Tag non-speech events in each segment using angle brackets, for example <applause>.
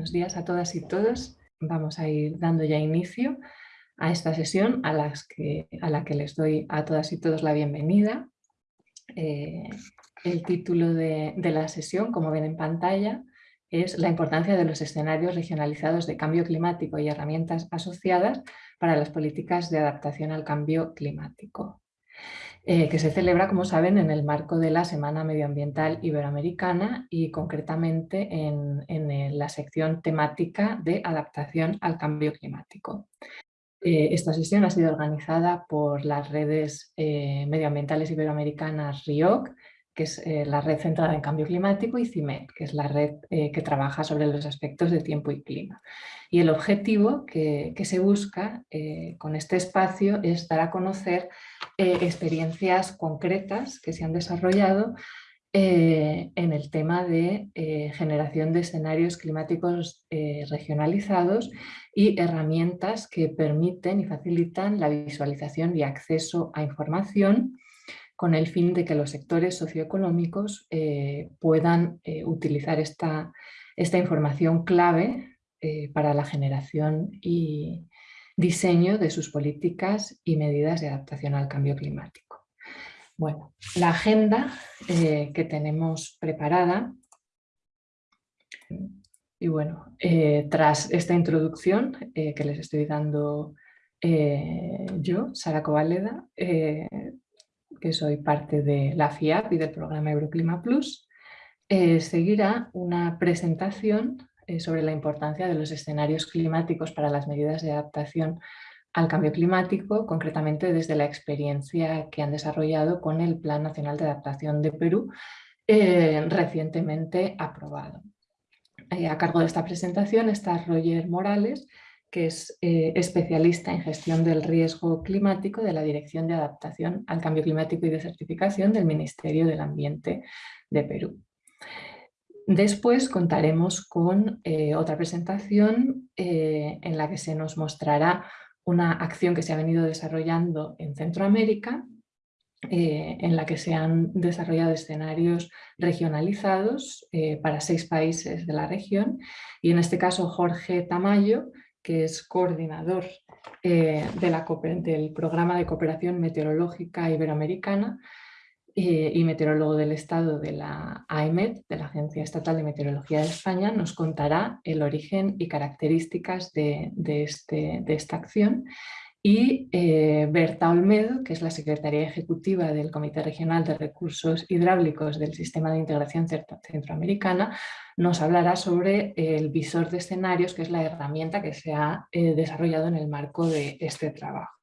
Buenos días a todas y todos. Vamos a ir dando ya inicio a esta sesión a, las que, a la que les doy a todas y todos la bienvenida. Eh, el título de, de la sesión, como ven en pantalla, es la importancia de los escenarios regionalizados de cambio climático y herramientas asociadas para las políticas de adaptación al cambio climático. Eh, que se celebra, como saben, en el marco de la Semana Medioambiental Iberoamericana y concretamente en, en la sección temática de adaptación al cambio climático. Eh, esta sesión ha sido organizada por las redes eh, medioambientales iberoamericanas RIOC, que es la red centrada en cambio climático, y CIMET, que es la red que trabaja sobre los aspectos de tiempo y clima. Y el objetivo que, se busca eh, con este espacio es dar a conocer eh, experiencias concretas que se han desarrollado eh, en el tema de generación de escenarios climáticos regionalizados y herramientas que permiten y facilitan la visualización y acceso a información con el fin de que los sectores socioeconómicos puedan utilizar esta, esta información clave eh, para la generación y diseño de sus políticas y medidas de adaptación al cambio climático. Bueno, la agenda eh, que tenemos preparada y bueno, eh, tras esta introducción que les estoy dando yo, Sara Covaleda, que soy parte de la FIAP y del programa Euroclima Plus, seguirá una presentación eh, sobre la importancia de los escenarios climáticos para las medidas de adaptación al cambio climático, concretamente desde la experiencia que han desarrollado con el Plan Nacional de Adaptación de Perú, eh, recientemente aprobado. Eh, a cargo de esta presentación está Roger Morales, que es especialista en gestión del riesgo climático de la Dirección de Adaptación al Cambio Climático y de Certificación del Ministerio del Ambiente de Perú. Después contaremos con eh, otra presentación eh, en la que se nos mostrará una acción que se ha venido desarrollando en Centroamérica, eh, en la que se han desarrollado escenarios regionalizados para seis países de la región. Y en este caso Jorge Tamayo, que es coordinador del Programa de Cooperación Meteorológica Iberoamericana, eh, y meteorólogo del Estado de la AEMET, de la Agencia Estatal de Meteorología de España, nos contará el origen y características de, este, de esta acción y eh, Berta Olmedo, que es la Secretaria Ejecutiva del Comité Regional de Recursos Hidráulicos del Sistema de Integración Centroamericana, nos hablará sobre el visor de escenarios, que es la herramienta que se ha eh, desarrollado en el marco de este trabajo.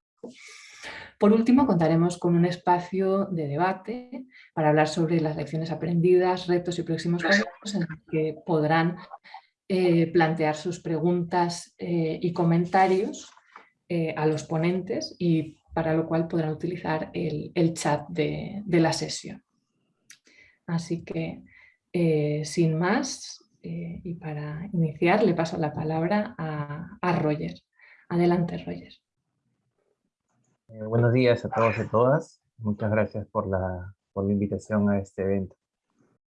Por último, contaremos con un espacio de debate para hablar sobre las lecciones aprendidas, retos y próximos pasos en los que podrán eh, plantear sus preguntas eh, y comentarios eh, a los ponentes y para lo cual podrán utilizar el, chat de, la sesión. Así que, sin más, y para iniciar, le paso la palabra a, a Roger. Adelante, Roger. Eh, buenos días a todos y a todas. Muchas gracias por la, por la invitación a este evento.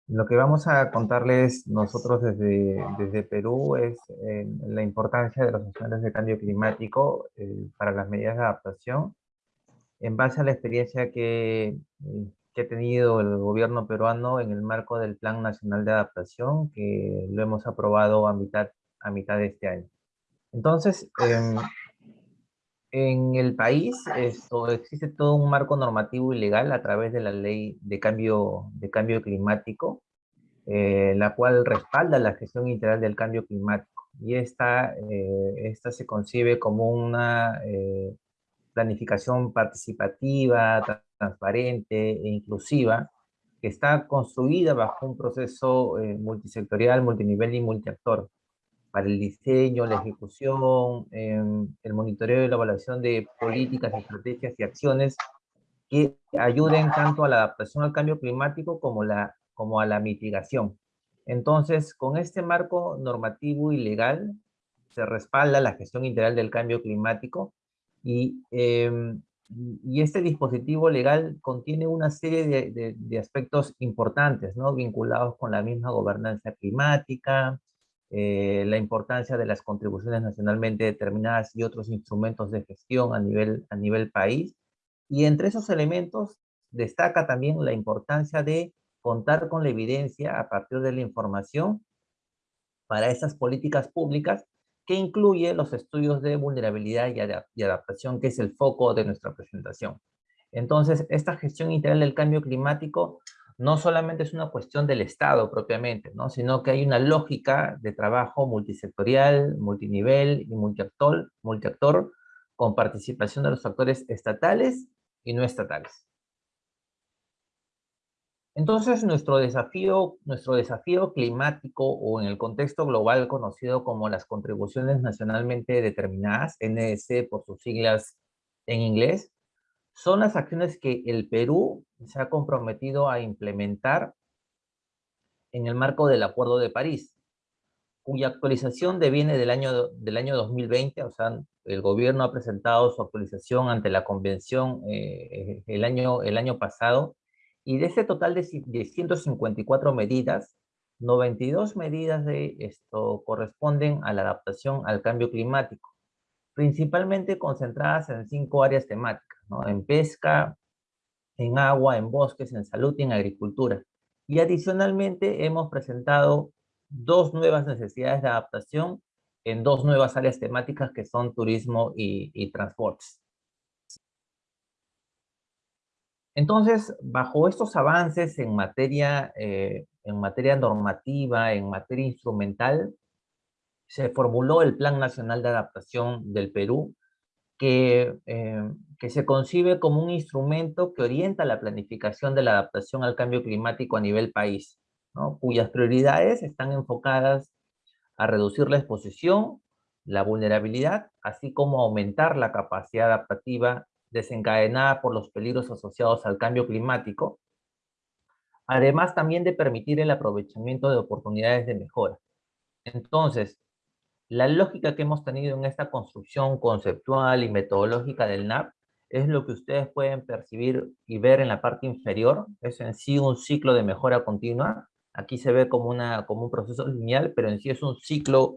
Lo que vamos a contarles nosotros desde, desde Perú es eh, la importancia de los acciones de cambio climático eh, para las medidas de adaptación. En base a la experiencia que, que ha tenido el gobierno peruano en el marco del Plan Nacional de Adaptación, que lo hemos aprobado a mitad, a mitad de este año. Entonces, em, en el país esto, existe todo un marco normativo y legal a través de la ley de cambio, de cambio climático, eh, la cual respalda la gestión integral del cambio climático. Y esta, eh, esta se concibe como una eh, planificación participativa, transparente e inclusiva, que está construida bajo un proceso multisectorial, multinivel y multiactor, para el diseño, la ejecución, em, el monitoreo y la evaluación de políticas, estrategias y acciones que ayuden tanto a la adaptación al cambio climático como, la, como a la mitigación. Entonces, con este marco normativo y legal, se respalda la gestión integral del cambio climático y, em, y este dispositivo legal contiene una serie de, de, aspectos importantes, ¿no? Vinculados con la misma gobernanza climática, eh, la importancia de las contribuciones nacionalmente determinadas y otros instrumentos de gestión a nivel, a nivel país. Y entre esos elementos destaca también la importancia de contar con la evidencia a partir de la información para esas políticas públicas que incluye los estudios de vulnerabilidad y, adaptación, que es el foco de nuestra presentación. Entonces, esta gestión integral del cambio climático no solamente es una cuestión del Estado propiamente, ¿no? sino que hay una lógica de trabajo multisectorial, multinivel y multiactor, multiactor con participación de los actores estatales y no estatales. Entonces, nuestro desafío, nuestro desafío climático o en el contexto global conocido como las contribuciones nacionalmente determinadas, NDC por sus siglas en inglés, son las acciones que el Perú se ha comprometido a implementar en el marco del Acuerdo de París, cuya actualización deviene del año, del año 2020, o sea, el gobierno ha presentado su actualización ante la convención eh, el, año, el año pasado, y de ese total de, 154 medidas, 92 medidas de esto corresponden a la adaptación al cambio climático, principalmente concentradas en cinco áreas temáticas, en pesca, en agua, en bosques, en salud y en agricultura. Y adicionalmente hemos presentado dos nuevas necesidades de adaptación en dos nuevas áreas temáticas que son turismo y, y transportes. Entonces, bajo estos avances en materia, eh, en materia normativa, en materia instrumental, se formuló el Plan Nacional de Adaptación del Perú, que, eh, que se concibe como un instrumento que orienta la planificación de la adaptación al cambio climático a nivel país, cuyas prioridades están enfocadas a reducir la exposición, la vulnerabilidad, así como aumentar la capacidad adaptativa desencadenada por los peligros asociados al cambio climático, además también de permitir el aprovechamiento de oportunidades de mejora. Entonces, la lógica que hemos tenido en esta construcción conceptual y metodológica del NAP es lo que ustedes pueden percibir y ver en la parte inferior, es en sí un ciclo de mejora continua, aquí se ve como, una, como un proceso lineal, pero en sí es un ciclo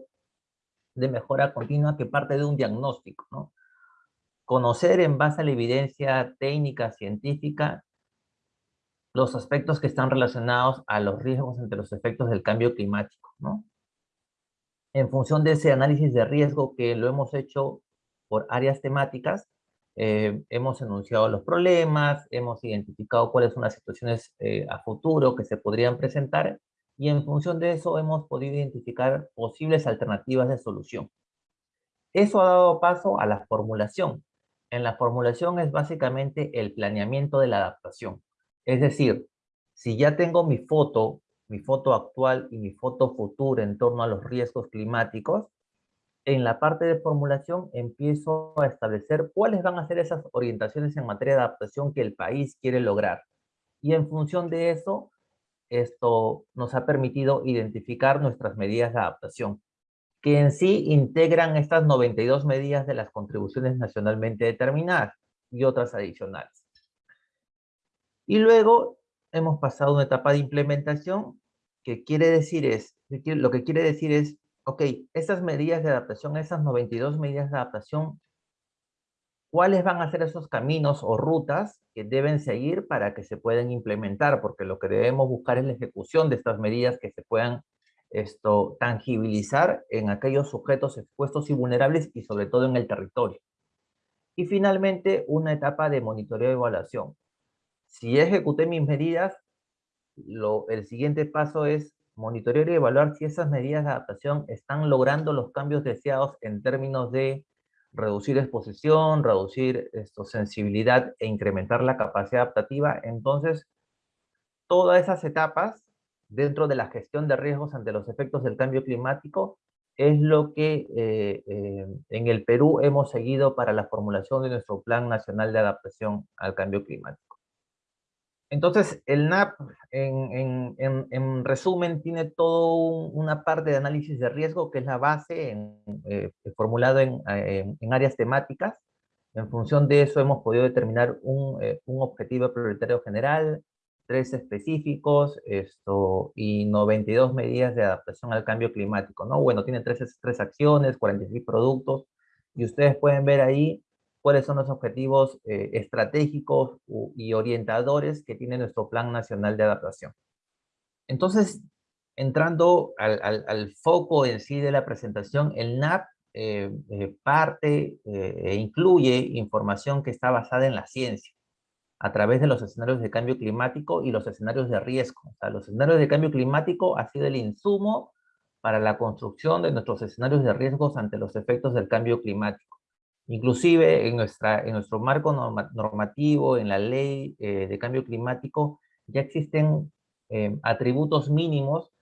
de mejora continua que parte de un diagnóstico, ¿no? conocer en base a la evidencia técnica, científica, los aspectos que están relacionados a los riesgos entre los efectos del cambio climático, ¿no? En función de ese análisis de riesgo que lo hemos hecho por áreas temáticas, eh, hemos enunciado los problemas, hemos identificado cuáles son las situaciones eh, a futuro que se podrían presentar y en función de eso hemos podido identificar posibles alternativas de solución. Eso ha dado paso a la formulación en la formulación es básicamente el planeamiento de la adaptación. Es decir, si ya tengo mi foto, mi foto actual y mi foto futura en torno a los riesgos climáticos, en la parte de formulación empiezo a establecer cuáles van a ser esas orientaciones en materia de adaptación que el país quiere lograr. Y en función de eso, esto nos ha permitido identificar nuestras medidas de adaptación que en sí integran estas 92 medidas de las contribuciones nacionalmente determinadas y otras adicionales. Y luego hemos pasado una etapa de implementación que quiere decir es, lo que quiere decir es, ok, esas medidas de adaptación, esas 92 medidas de adaptación, ¿cuáles van a ser esos caminos o rutas que deben seguir para que se puedan implementar? Porque lo que debemos buscar es la ejecución de estas medidas que se puedan esto, tangibilizar en aquellos sujetos expuestos y vulnerables y sobre todo en el territorio. Y finalmente, una etapa de monitoreo y evaluación. Si ejecuté mis medidas, lo, el siguiente paso es monitorear y evaluar si esas medidas de adaptación están logrando los cambios deseados en términos de reducir exposición, reducir esto, sensibilidad e incrementar la capacidad adaptativa. Entonces, todas esas etapas dentro de la gestión de riesgos ante los efectos del cambio climático es lo que eh, eh, en el Perú hemos seguido para la formulación de nuestro Plan Nacional de Adaptación al Cambio Climático. Entonces, el NAP, en, resumen, tiene toda una parte de análisis de riesgo que es la base eh, formulado en, áreas temáticas. En función de eso hemos podido determinar un, un objetivo prioritario general, tres específicos esto, y 92 medidas de adaptación al cambio climático, ¿no? Bueno, tiene tres, tres acciones, 46 productos, y ustedes pueden ver ahí cuáles son los objetivos eh, estratégicos y orientadores que tiene nuestro Plan Nacional de Adaptación. Entonces, entrando al, foco en sí de la presentación, el NAP eh, eh, parte e incluye información que está basada en la ciencia a través de los escenarios de cambio climático y los escenarios de riesgo. O sea, los escenarios de cambio climático ha sido el insumo para la construcción de nuestros escenarios de riesgos ante los efectos del cambio climático. Inclusive en, nuestra, en nuestro marco normativo, en la ley eh, de cambio climático, ya existen eh, atributos mínimos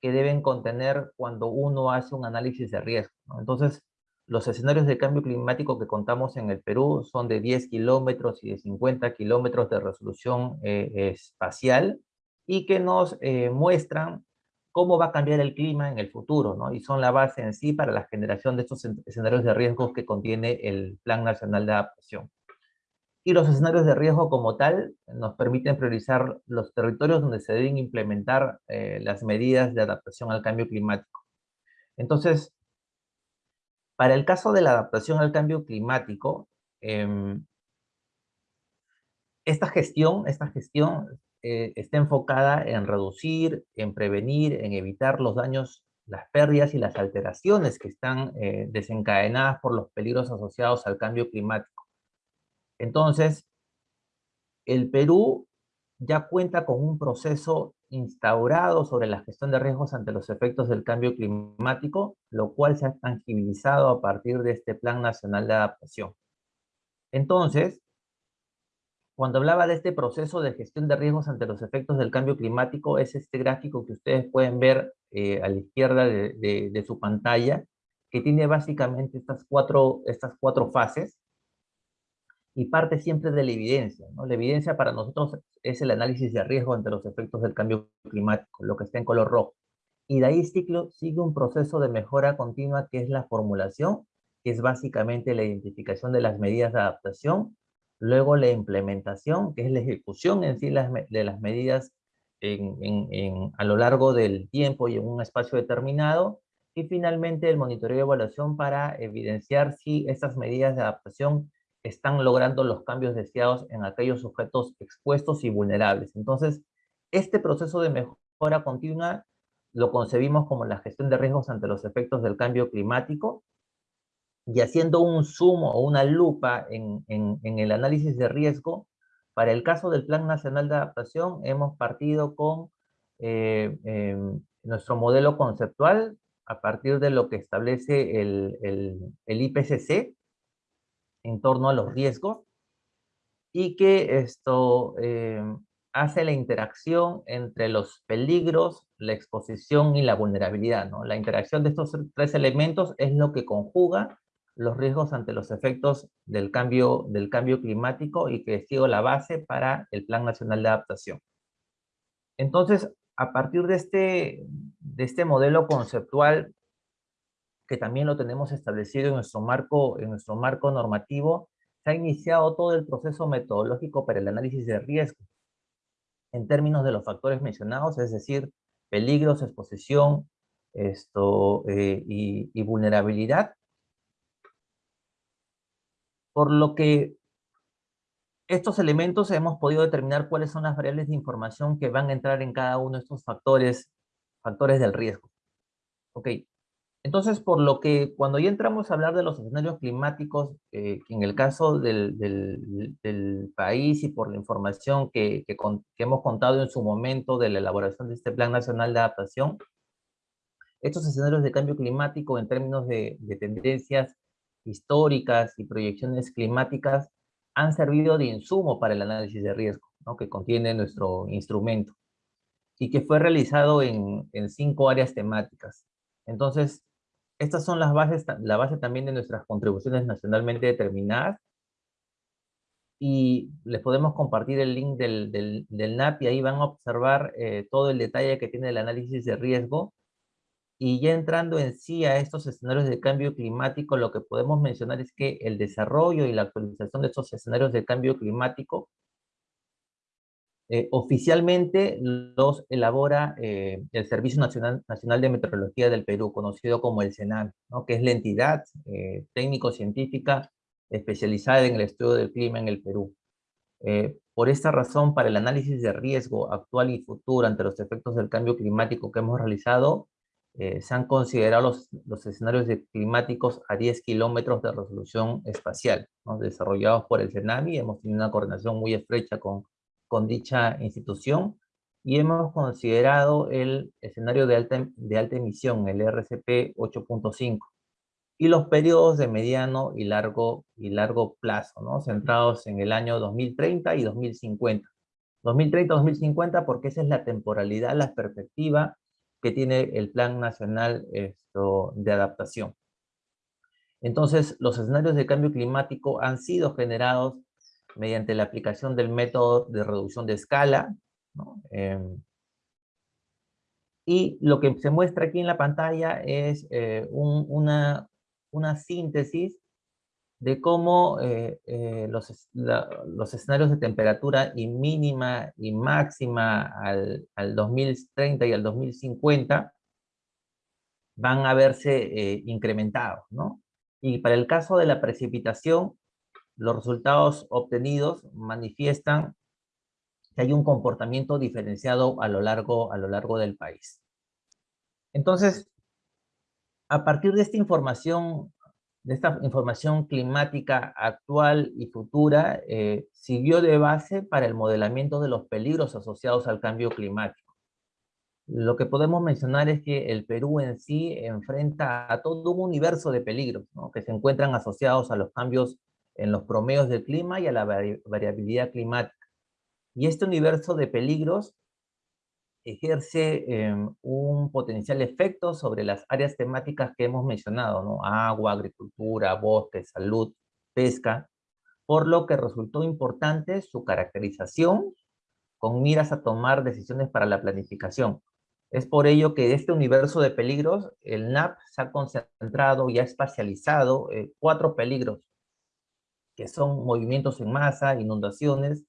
que deben contener cuando uno hace un análisis de riesgo. Entonces, los escenarios de cambio climático que contamos en el Perú son de 10 kilómetros y de 50 kilómetros de resolución eh, espacial y que nos muestran cómo va a cambiar el clima en el futuro, ¿no? Y son la base en sí para la generación de estos escenarios de riesgos que contiene el Plan Nacional de Adaptación. Y los escenarios de riesgo como tal nos permiten priorizar los territorios donde se deben implementar eh, las medidas de adaptación al cambio climático. Entonces, para el caso de la adaptación al cambio climático, em, esta gestión, esta gestión eh, está enfocada en reducir, en prevenir, en evitar los daños, las pérdidas y las alteraciones que están eh, desencadenadas por los peligros asociados al cambio climático. Entonces, el Perú ya cuenta con un proceso instaurado sobre la gestión de riesgos ante los efectos del cambio climático, lo cual se ha tangibilizado a partir de este Plan Nacional de Adaptación. Entonces, cuando hablaba de este proceso de gestión de riesgos ante los efectos del cambio climático, es este gráfico que ustedes pueden ver eh, a la izquierda de, de, su pantalla, que tiene básicamente estas cuatro, estas cuatro fases, y parte siempre de la evidencia. ¿no? La evidencia para nosotros es el análisis de riesgo ante los efectos del cambio climático, lo que está en color rojo. Y de ahí ciclo sigue un proceso de mejora continua que es la formulación, que es básicamente la identificación de las medidas de adaptación, luego la implementación, que es la ejecución en sí de las medidas a lo largo del tiempo y en un espacio determinado, y finalmente el monitoreo y evaluación para evidenciar si estas medidas de adaptación están logrando los cambios deseados en aquellos objetos expuestos y vulnerables. Entonces, este proceso de mejora continua lo concebimos como la gestión de riesgos ante los efectos del cambio climático y haciendo un sumo o una lupa en, el análisis de riesgo, para el caso del Plan Nacional de Adaptación hemos partido con eh, em, nuestro modelo conceptual a partir de lo que establece el, el IPCC, en torno a los riesgos y que esto eh, hace la interacción entre los peligros, la exposición y la vulnerabilidad. ¿no? La interacción de estos tres elementos es lo que conjuga los riesgos ante los efectos del cambio, del cambio climático y que ha sido la base para el Plan Nacional de Adaptación. Entonces, a partir de este, de este modelo conceptual que también lo tenemos establecido en nuestro marco, en nuestro marco normativo, se ha iniciado todo el proceso metodológico para el análisis de riesgo en términos de los factores mencionados, es decir, peligros, exposición esto, eh, y, y vulnerabilidad. Por lo que estos elementos hemos podido determinar cuáles son las variables de información que van a entrar en cada uno de estos factores, factores del riesgo. Ok, entonces, por lo que cuando ya entramos a hablar de los escenarios climáticos, eh, en el caso del, país y por la información que, hemos contado en su momento de la elaboración de este Plan Nacional de Adaptación, estos escenarios de cambio climático en términos de, tendencias históricas y proyecciones climáticas han servido de insumo para el análisis de riesgo que contiene nuestro instrumento y que fue realizado en, en cinco áreas temáticas. Entonces, estas son las bases, la base también de nuestras contribuciones nacionalmente determinadas. Y les podemos compartir el link del, del, NAP y ahí van a observar eh, todo el detalle que tiene el análisis de riesgo. Y ya entrando en sí a estos escenarios de cambio climático, lo que podemos mencionar es que el desarrollo y la actualización de estos escenarios de cambio climático Eh, oficialmente los elabora eh, el Servicio Nacional, Nacional de Meteorología del Perú, conocido como el CENAM, ¿no? que es la entidad eh, técnico-científica especializada en el estudio del clima en el Perú. por esta razón, para el análisis de riesgo actual y futuro ante los efectos del cambio climático que hemos realizado, se han considerado los, los escenarios climáticos a 10 kilómetros de resolución espacial, ¿no? desarrollados por el CENAMI. Hemos tenido una coordinación muy estrecha con con dicha institución y hemos considerado el escenario de alta, de alta emisión, el RCP 8.5, y los periodos de mediano y largo, y largo plazo, ¿no? centrados en el año 2030 y 2050. 2030-2050 porque esa es la temporalidad, la perspectiva que tiene el Plan Nacional de Adaptación. Entonces, los escenarios de cambio climático han sido generados mediante la aplicación del método de reducción de escala. Em, y lo que se muestra aquí en la pantalla es eh, una, síntesis de cómo eh, eh, los, los, escenarios de temperatura y mínima y máxima al, al 2030 y al 2050 van a verse incrementados, ¿no? Y para el caso de la precipitación, los resultados obtenidos manifiestan que hay un comportamiento diferenciado a lo largo, a lo largo del país. Entonces, a partir de esta información, de esta información climática actual y futura, eh, sirvió de base para el modelamiento de los peligros asociados al cambio climático. Lo que podemos mencionar es que el Perú en sí enfrenta a todo un universo de peligros que se encuentran asociados a los cambios en los promedios del clima y a la variabilidad climática. Y este universo de peligros ejerce em, un potencial efecto sobre las áreas temáticas que hemos mencionado, ¿no? Agua, agricultura, bosque, salud, pesca, por lo que resultó importante su caracterización con miras a tomar decisiones para la planificación. Es por ello que de este universo de peligros, el NAP se ha concentrado y ha espacializado eh, cuatro peligros que son movimientos en masa, inundaciones,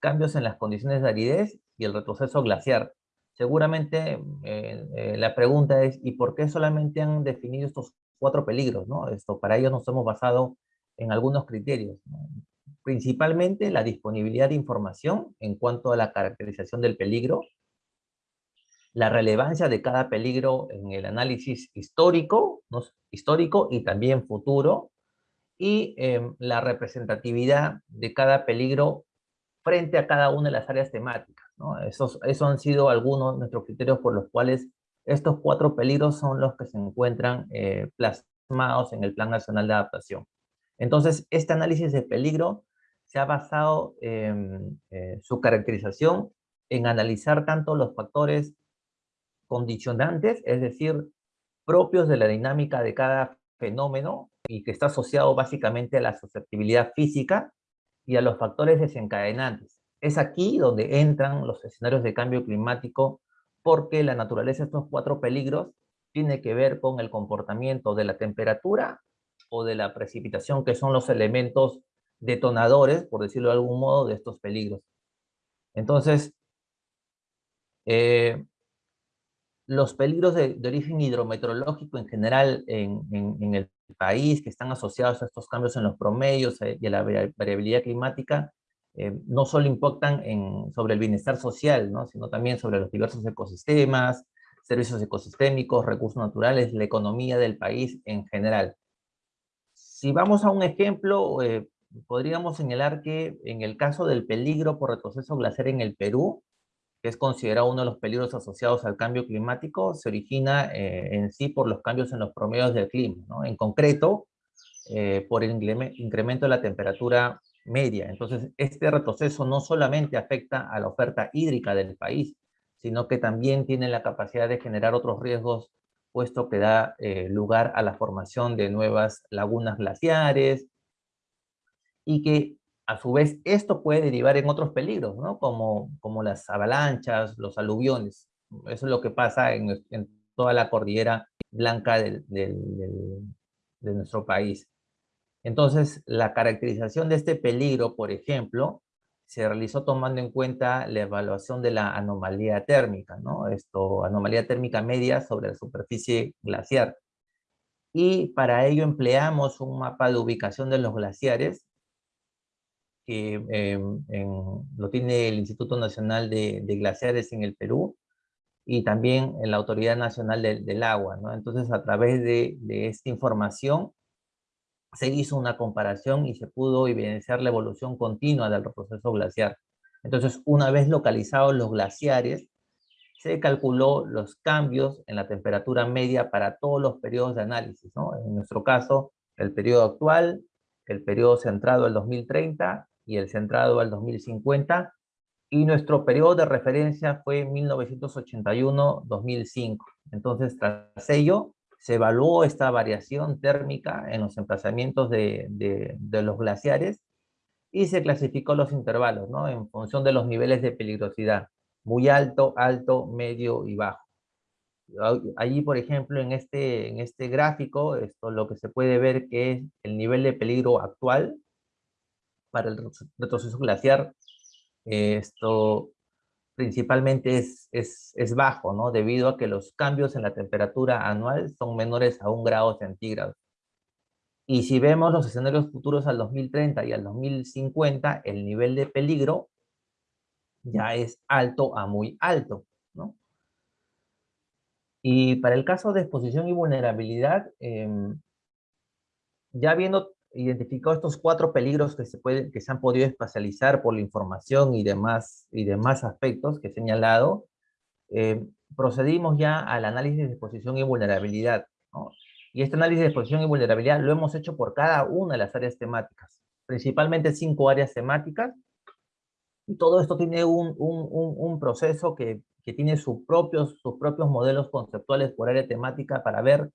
cambios en las condiciones de aridez y el retroceso glaciar. Seguramente eh, eh, la pregunta es, ¿y por qué solamente han definido estos cuatro peligros? ¿no? Esto, para ello nos hemos basado en algunos criterios. Principalmente la disponibilidad de información en cuanto a la caracterización del peligro, la relevancia de cada peligro en el análisis histórico, histórico y también futuro, y em, la representatividad de cada peligro frente a cada una de las áreas temáticas. ¿no? Esos, han sido algunos de nuestros criterios por los cuales estos cuatro peligros son los que se encuentran eh, plasmados en el Plan Nacional de Adaptación. Entonces, este análisis de peligro se ha basado en eh, su caracterización en analizar tanto los factores condicionantes, es decir, propios de la dinámica de cada fenómeno y que está asociado básicamente a la susceptibilidad física y a los factores desencadenantes. Es aquí donde entran los escenarios de cambio climático porque la naturaleza de estos cuatro peligros tiene que ver con el comportamiento de la temperatura o de la precipitación, que son los elementos detonadores, por decirlo de algún modo, de estos peligros. Entonces, eh, los peligros de, origen hidrometeorológico en general en, el país que están asociados a estos cambios en los promedios eh, y a la variabilidad climática eh, no solo impactan sobre el bienestar social, ¿no? sino también sobre los diversos ecosistemas, servicios ecosistémicos, recursos naturales, la economía del país en general. Si vamos a un ejemplo, eh, podríamos señalar que en el caso del peligro por retroceso glaciar en el Perú, que es considerado uno de los peligros asociados al cambio climático, se origina eh, en sí por los cambios en los promedios del clima, ¿no? En concreto, eh, por el incremento de la temperatura media. Entonces, este retroceso no solamente afecta a la oferta hídrica del país, sino que también tiene la capacidad de generar otros riesgos, puesto que da eh, lugar a la formación de nuevas lagunas glaciares, y que a su vez, esto puede derivar en otros peligros, ¿no? Como, como las avalanchas, los aluviones. Eso es lo que pasa en, toda la cordillera blanca de nuestro país. Entonces, la caracterización de este peligro, por ejemplo, se realizó tomando en cuenta la evaluación de la anomalía térmica, ¿no? Esto, anomalía térmica media sobre la superficie glaciar. Y para ello empleamos un mapa de ubicación de los glaciares, que em, lo tiene el Instituto Nacional de, Glaciares en el Perú, y también en la Autoridad Nacional del Agua, ¿no? Entonces, a través de, de esta información, se hizo una comparación y se pudo evidenciar la evolución continua del proceso glaciar. Entonces, una vez localizados los glaciares, se calculó los cambios en la temperatura media para todos los periodos de análisis, ¿no? En nuestro caso, el periodo actual, el periodo centrado al 2030 y el centrado al 2050, y nuestro periodo de referencia fue 1981-2005. Entonces, tras ello, se evaluó esta variación térmica en los emplazamientos de, los glaciares y se clasificó los intervalos, ¿no? En función de los niveles de peligrosidad, muy alto, alto, medio y bajo. Allí, por ejemplo, en este, en este gráfico, esto lo que se puede ver que es el nivel de peligro actual para el retroceso glaciar. Esto principalmente es, es, es, bajo, ¿no? Debido a que los cambios en la temperatura anual son menores a un grado centígrado. Y si vemos los escenarios futuros al 2030 y al 2050, el nivel de peligro ya es alto a muy alto, ¿no? Y para el caso de exposición y vulnerabilidad, em, ya viendo identificado estos cuatro peligros que se, pueden, que se han podido espacializar por la información y demás, y demás aspectos que he señalado, eh, procedimos ya al análisis de exposición y vulnerabilidad. Y este análisis de exposición y vulnerabilidad lo hemos hecho por cada una de las áreas temáticas, principalmente cinco áreas temáticas, y todo esto tiene un, un, un, proceso que, que tiene sus propios, sus propios modelos conceptuales por área temática para ver,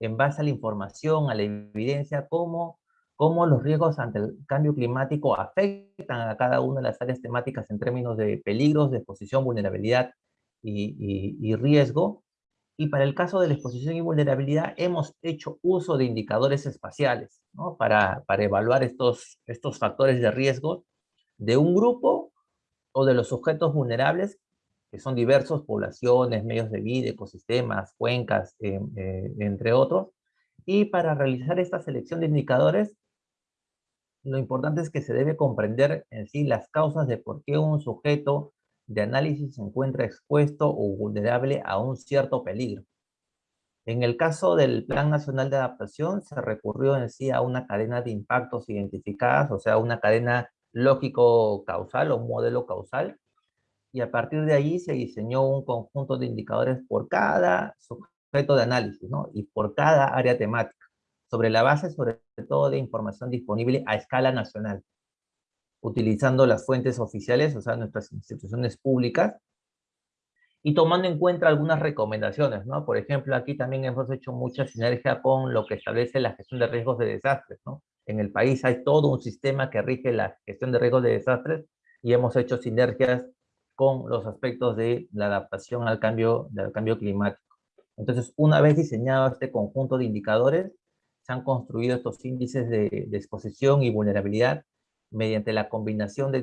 en base a la información, a la evidencia, cómo cómo los riesgos ante el cambio climático afectan a cada una de las áreas temáticas en términos de peligros, de exposición, vulnerabilidad y, riesgo. Y para el caso de la exposición y vulnerabilidad, hemos hecho uso de indicadores espaciales ¿no? para, para evaluar estos, estos factores de riesgo de un grupo o de los sujetos vulnerables, que son diversos, poblaciones, medios de vida, ecosistemas, cuencas, eh, eh, entre otros. Y para realizar esta selección de indicadores, lo importante es que se debe comprender en sí las causas de por qué un sujeto de análisis se encuentra expuesto o vulnerable a un cierto peligro. En el caso del Plan Nacional de Adaptación, se recurrió en sí a una cadena de impactos identificadas, o sea, una cadena lógico-causal o modelo causal, y a partir de ahí se diseñó un conjunto de indicadores por cada sujeto de análisis, ¿no? Y por cada área temática sobre la base sobre todo de información disponible a escala nacional, utilizando las fuentes oficiales, o sea, nuestras instituciones públicas, y tomando en cuenta algunas recomendaciones, ¿no? Por ejemplo, aquí también hemos hecho mucha sinergia con lo que establece la gestión de riesgos de desastres, ¿no? En el país hay todo un sistema que rige la gestión de riesgos de desastres y hemos hecho sinergias con los aspectos de la adaptación al cambio, al cambio climático. Entonces, una vez diseñado este conjunto de indicadores, se han construido estos índices de, exposición y vulnerabilidad mediante la combinación de,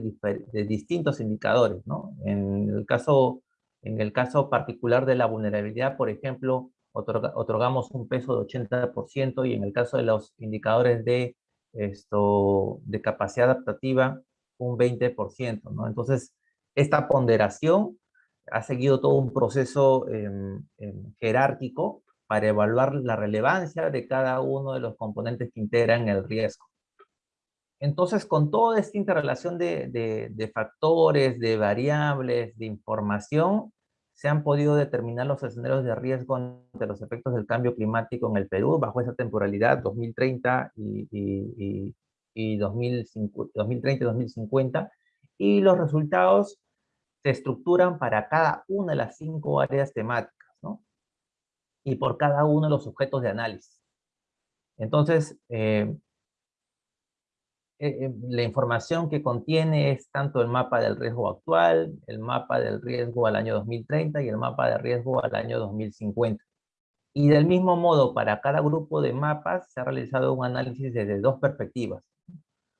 distintos indicadores, ¿no? En el, caso, en el caso particular de la vulnerabilidad, por ejemplo, otorgamos un peso de 80% y en el caso de los indicadores de, esto, de capacidad adaptativa, un 20%, ¿no? Entonces, esta ponderación ha seguido todo un proceso em, em, jerárquico para evaluar la relevancia de cada uno de los componentes que integran el riesgo. Entonces, con toda esta interrelación de, factores, de variables, de información, se han podido determinar los escenarios de riesgo ante los efectos del cambio climático en el Perú bajo esa temporalidad 2030 y, y 2030 y 2050, y los resultados se estructuran para cada una de las cinco áreas temáticas y por cada uno de los objetos de análisis. Entonces, eh, eh, eh, la información que contiene es tanto el mapa del riesgo actual, el mapa del riesgo al año 2030 y el mapa de riesgo al año 2050. Y del mismo modo, para cada grupo de mapas se ha realizado un análisis desde dos perspectivas.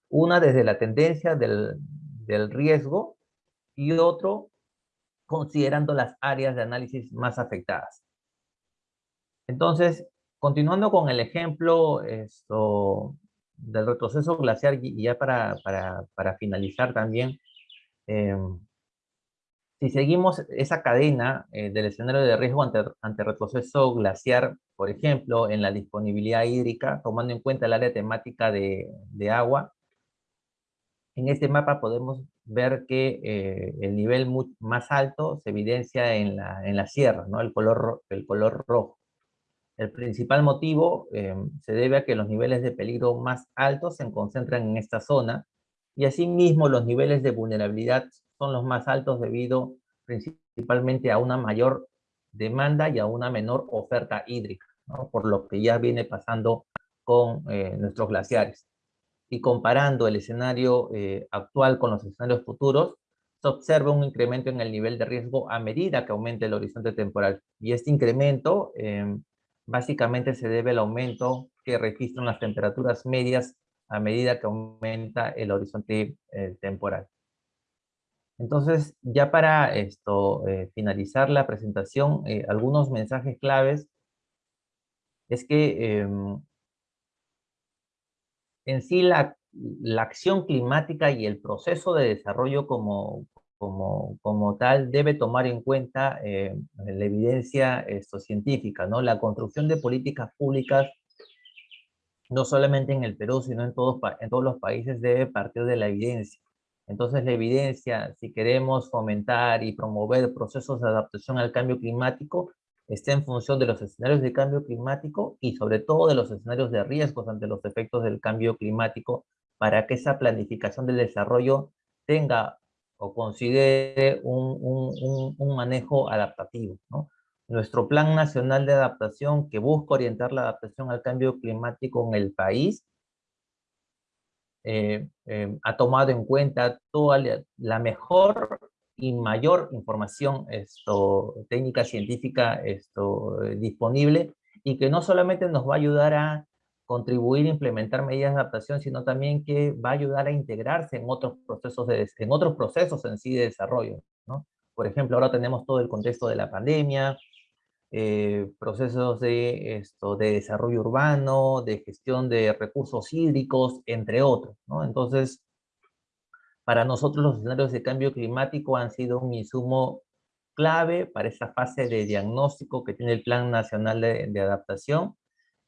Una desde la tendencia del, del riesgo y otro considerando las áreas de análisis más afectadas. Entonces, continuando con el ejemplo del retroceso glaciar y ya para, para, para finalizar también, eh, si seguimos esa cadena eh, del escenario de riesgo ante, ante, retroceso glaciar, por ejemplo, en la disponibilidad hídrica, tomando en cuenta el área temática de, de agua, en este mapa podemos ver que eh, el nivel más alto se evidencia en la, en la sierra, ¿no? el, color, el color rojo. El principal motivo eh, se debe a que los niveles de peligro más altos se concentran en esta zona, y asimismo los niveles de vulnerabilidad son los más altos debido principalmente a una mayor demanda y a una menor oferta hídrica, por lo que ya viene pasando con eh, nuestros glaciares. Y comparando el escenario eh, actual con los escenarios futuros, se observa un incremento en el nivel de riesgo a medida que aumenta el horizonte temporal. Y este incremento em, básicamente se debe al aumento que registran las temperaturas medias a medida que aumenta el horizonte eh, temporal. Entonces, ya para esto, eh, finalizar la presentación, eh, algunos mensajes claves es que em, en sí la, acción climática y el proceso de desarrollo como, como, como tal debe tomar en cuenta la evidencia esto, científica, ¿no? La construcción de políticas públicas no solamente en el Perú, sino en todos, en todos los países, debe partir de la evidencia. Entonces la evidencia, si queremos fomentar y promover procesos de adaptación al cambio climático, está en función de los escenarios de cambio climático y sobre todo de los escenarios de riesgos ante los efectos del cambio climático para que esa planificación del desarrollo tenga o considere un, un, un manejo adaptativo. ¿no? nuestro Plan Nacional de Adaptación que busca orientar la adaptación al cambio climático en el país, eh, eh, ha tomado en cuenta toda la mejor y mayor información esto, técnica científica esto, eh, disponible y que no solamente nos va a ayudar a contribuir a implementar medidas de adaptación, sino también que va a ayudar a integrarse en otros procesos, de, en otros procesos en sí de desarrollo. ¿no? Por ejemplo, ahora tenemos todo el contexto de la pandemia, eh, procesos de, esto, de desarrollo urbano, de gestión de recursos hídricos, entre otros. ¿no? Entonces, para nosotros los escenarios de cambio climático han sido un insumo clave para esa fase de diagnóstico que tiene el Plan Nacional de, de Adaptación,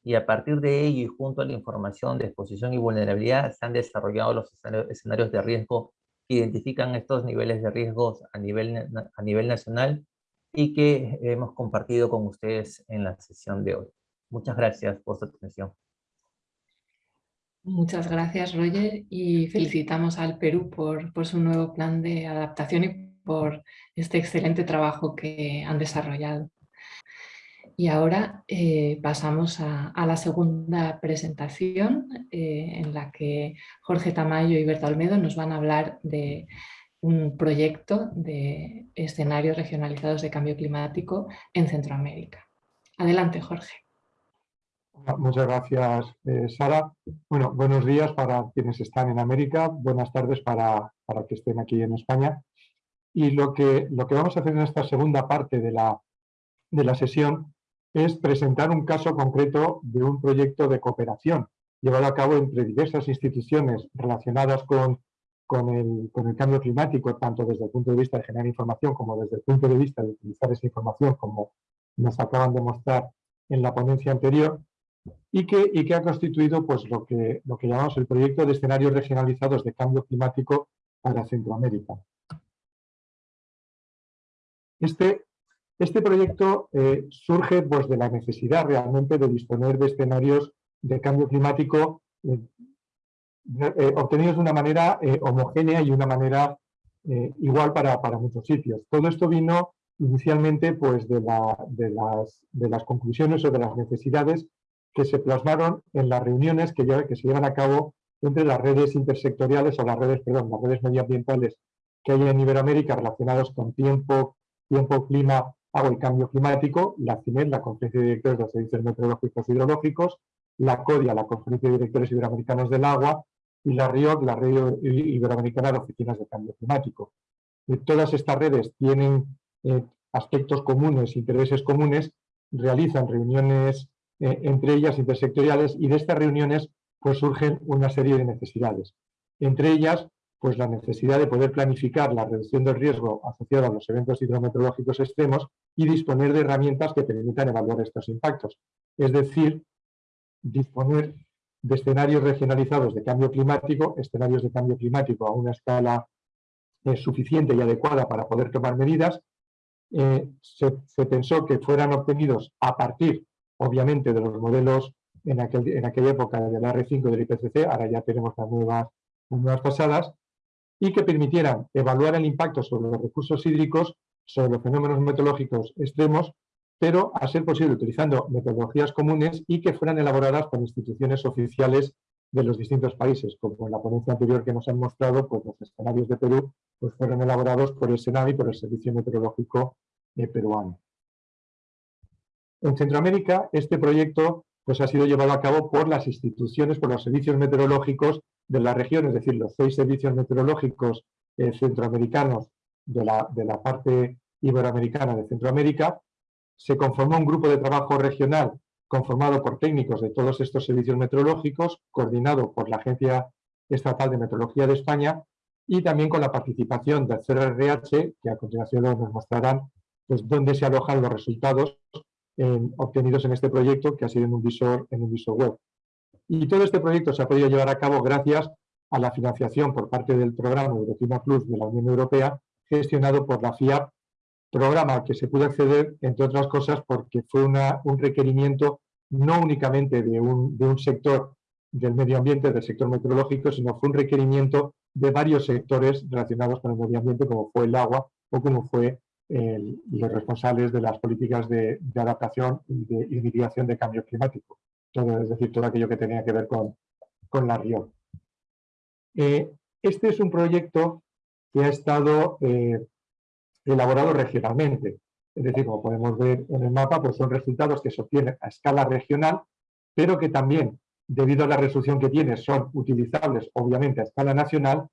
y a partir de ello y junto a la información de exposición y vulnerabilidad se han desarrollado los escenarios de riesgo que identifican estos niveles de riesgos a nivel, a nivel nacional y que hemos compartido con ustedes en la sesión de hoy. Muchas gracias por su atención. Muchas gracias, Roger, y felicitamos al Perú por, por, su nuevo plan de adaptación y por este excelente trabajo que han desarrollado. Y ahora eh, pasamos a, la segunda presentación, eh, en la que Jorge Tamayo y Berta Olmedo nos van a hablar de un proyecto de escenarios regionalizados de cambio climático en Centroamérica. Adelante, Jorge. Muchas gracias, eh, Sara. Bueno, buenos días para quienes están en América, buenas tardes para, para, que estén aquí en España. Y lo que, lo que vamos a hacer en esta segunda parte de la, de la sesión es presentar un caso concreto de un proyecto de cooperación llevado a cabo entre diversas instituciones relacionadas con con el, cambio climático, tanto desde el punto de vista de generar información como desde el punto de vista de utilizar esa información, como nos acaban de mostrar en la ponencia anterior, y que, y que ha constituido pues, lo, que, lo que llamamos el proyecto de escenarios regionalizados de cambio climático para Centroamérica. Este, este proyecto eh, surge pues, de la necesidad realmente de disponer de escenarios de cambio climático eh, eh, obtenidos de una manera homogénea y una manera igual para, muchos sitios. Todo esto vino inicialmente pues, de, la, de, las, conclusiones o de las necesidades que se plasmaron en las reuniones que, que se llevan a cabo entre las redes intersectoriales o las redes, perdón, las redes medioambientales que hay en Iberoamérica relacionados con tiempo, tiempo, clima, agua y cambio climático, la CIMED, la Conferencia de Directores de los Servicios Meteorológicos y Hidrológicos, la CODIA, la Conferencia de Directores Iberoamericanos del Agua, y la RIOC, la Red Iberoamericana de Oficinas de Cambio Climático. todas estas redes tienen aspectos comunes, intereses comunes, realizan reuniones entre ellas intersectoriales y de estas reuniones pues surgen una serie de necesidades. Entre ellas, pues la necesidad de poder planificar la reducción del riesgo asociado a los eventos hidrometeorológicos extremos y disponer de herramientas que permitan evaluar estos impactos. Es decir, disponer de escenarios regionalizados de cambio climático, escenarios de cambio climático a una escala eh, suficiente y adecuada para poder tomar medidas. Eh, se, pensó que fueran obtenidos a partir, obviamente, de los modelos en, en aquella época de la R5 del IPCC, ahora ya tenemos las nuevas, las nuevas pasadas, y que permitieran evaluar el impacto sobre los recursos hídricos, sobre los fenómenos meteorológicos extremos, pero a ser posible utilizando metodologías comunes y que fueran elaboradas por instituciones oficiales de los distintos países, como en la ponencia anterior que nos han mostrado, pues los escenarios de Perú pues fueron elaborados por el SENAVI, y por el Servicio Meteorológico eh, Peruano. En Centroamérica, este proyecto pues, ha sido llevado a cabo por las instituciones, por los servicios meteorológicos de la región, es decir, los seis servicios meteorológicos eh, centroamericanos de la, de la parte iberoamericana de Centroamérica, se conformó un grupo de trabajo regional conformado por técnicos de todos estos servicios meteorológicos, coordinado por la Agencia Estatal de Meteorología de España y también con la participación del CRRH, que a continuación nos mostrarán pues, dónde se alojan los resultados obtenidos en este proyecto, que ha sido en un, visor, en un visor web. Y todo este proyecto se ha podido llevar a cabo gracias a la financiación por parte del programa Euroclima Plus de la Unión Europea, gestionado por la FIAP programa que se pudo acceder, entre otras cosas, porque fue un requerimiento no únicamente de un, sector del medio ambiente, del sector meteorológico, sino fue un requerimiento de varios sectores relacionados con el medio ambiente, como fue el agua o como fue los responsables de las políticas de, adaptación y de mitigación de cambio climático. Es decir, todo aquello que tenía que ver con, con la RIO. Eh, este es un proyecto que ha estado eh, elaborado regionalmente. Es decir, como podemos ver en el mapa, pues son resultados que se obtienen a escala regional, pero que también, debido a la resolución que tiene, son utilizables, obviamente, a escala nacional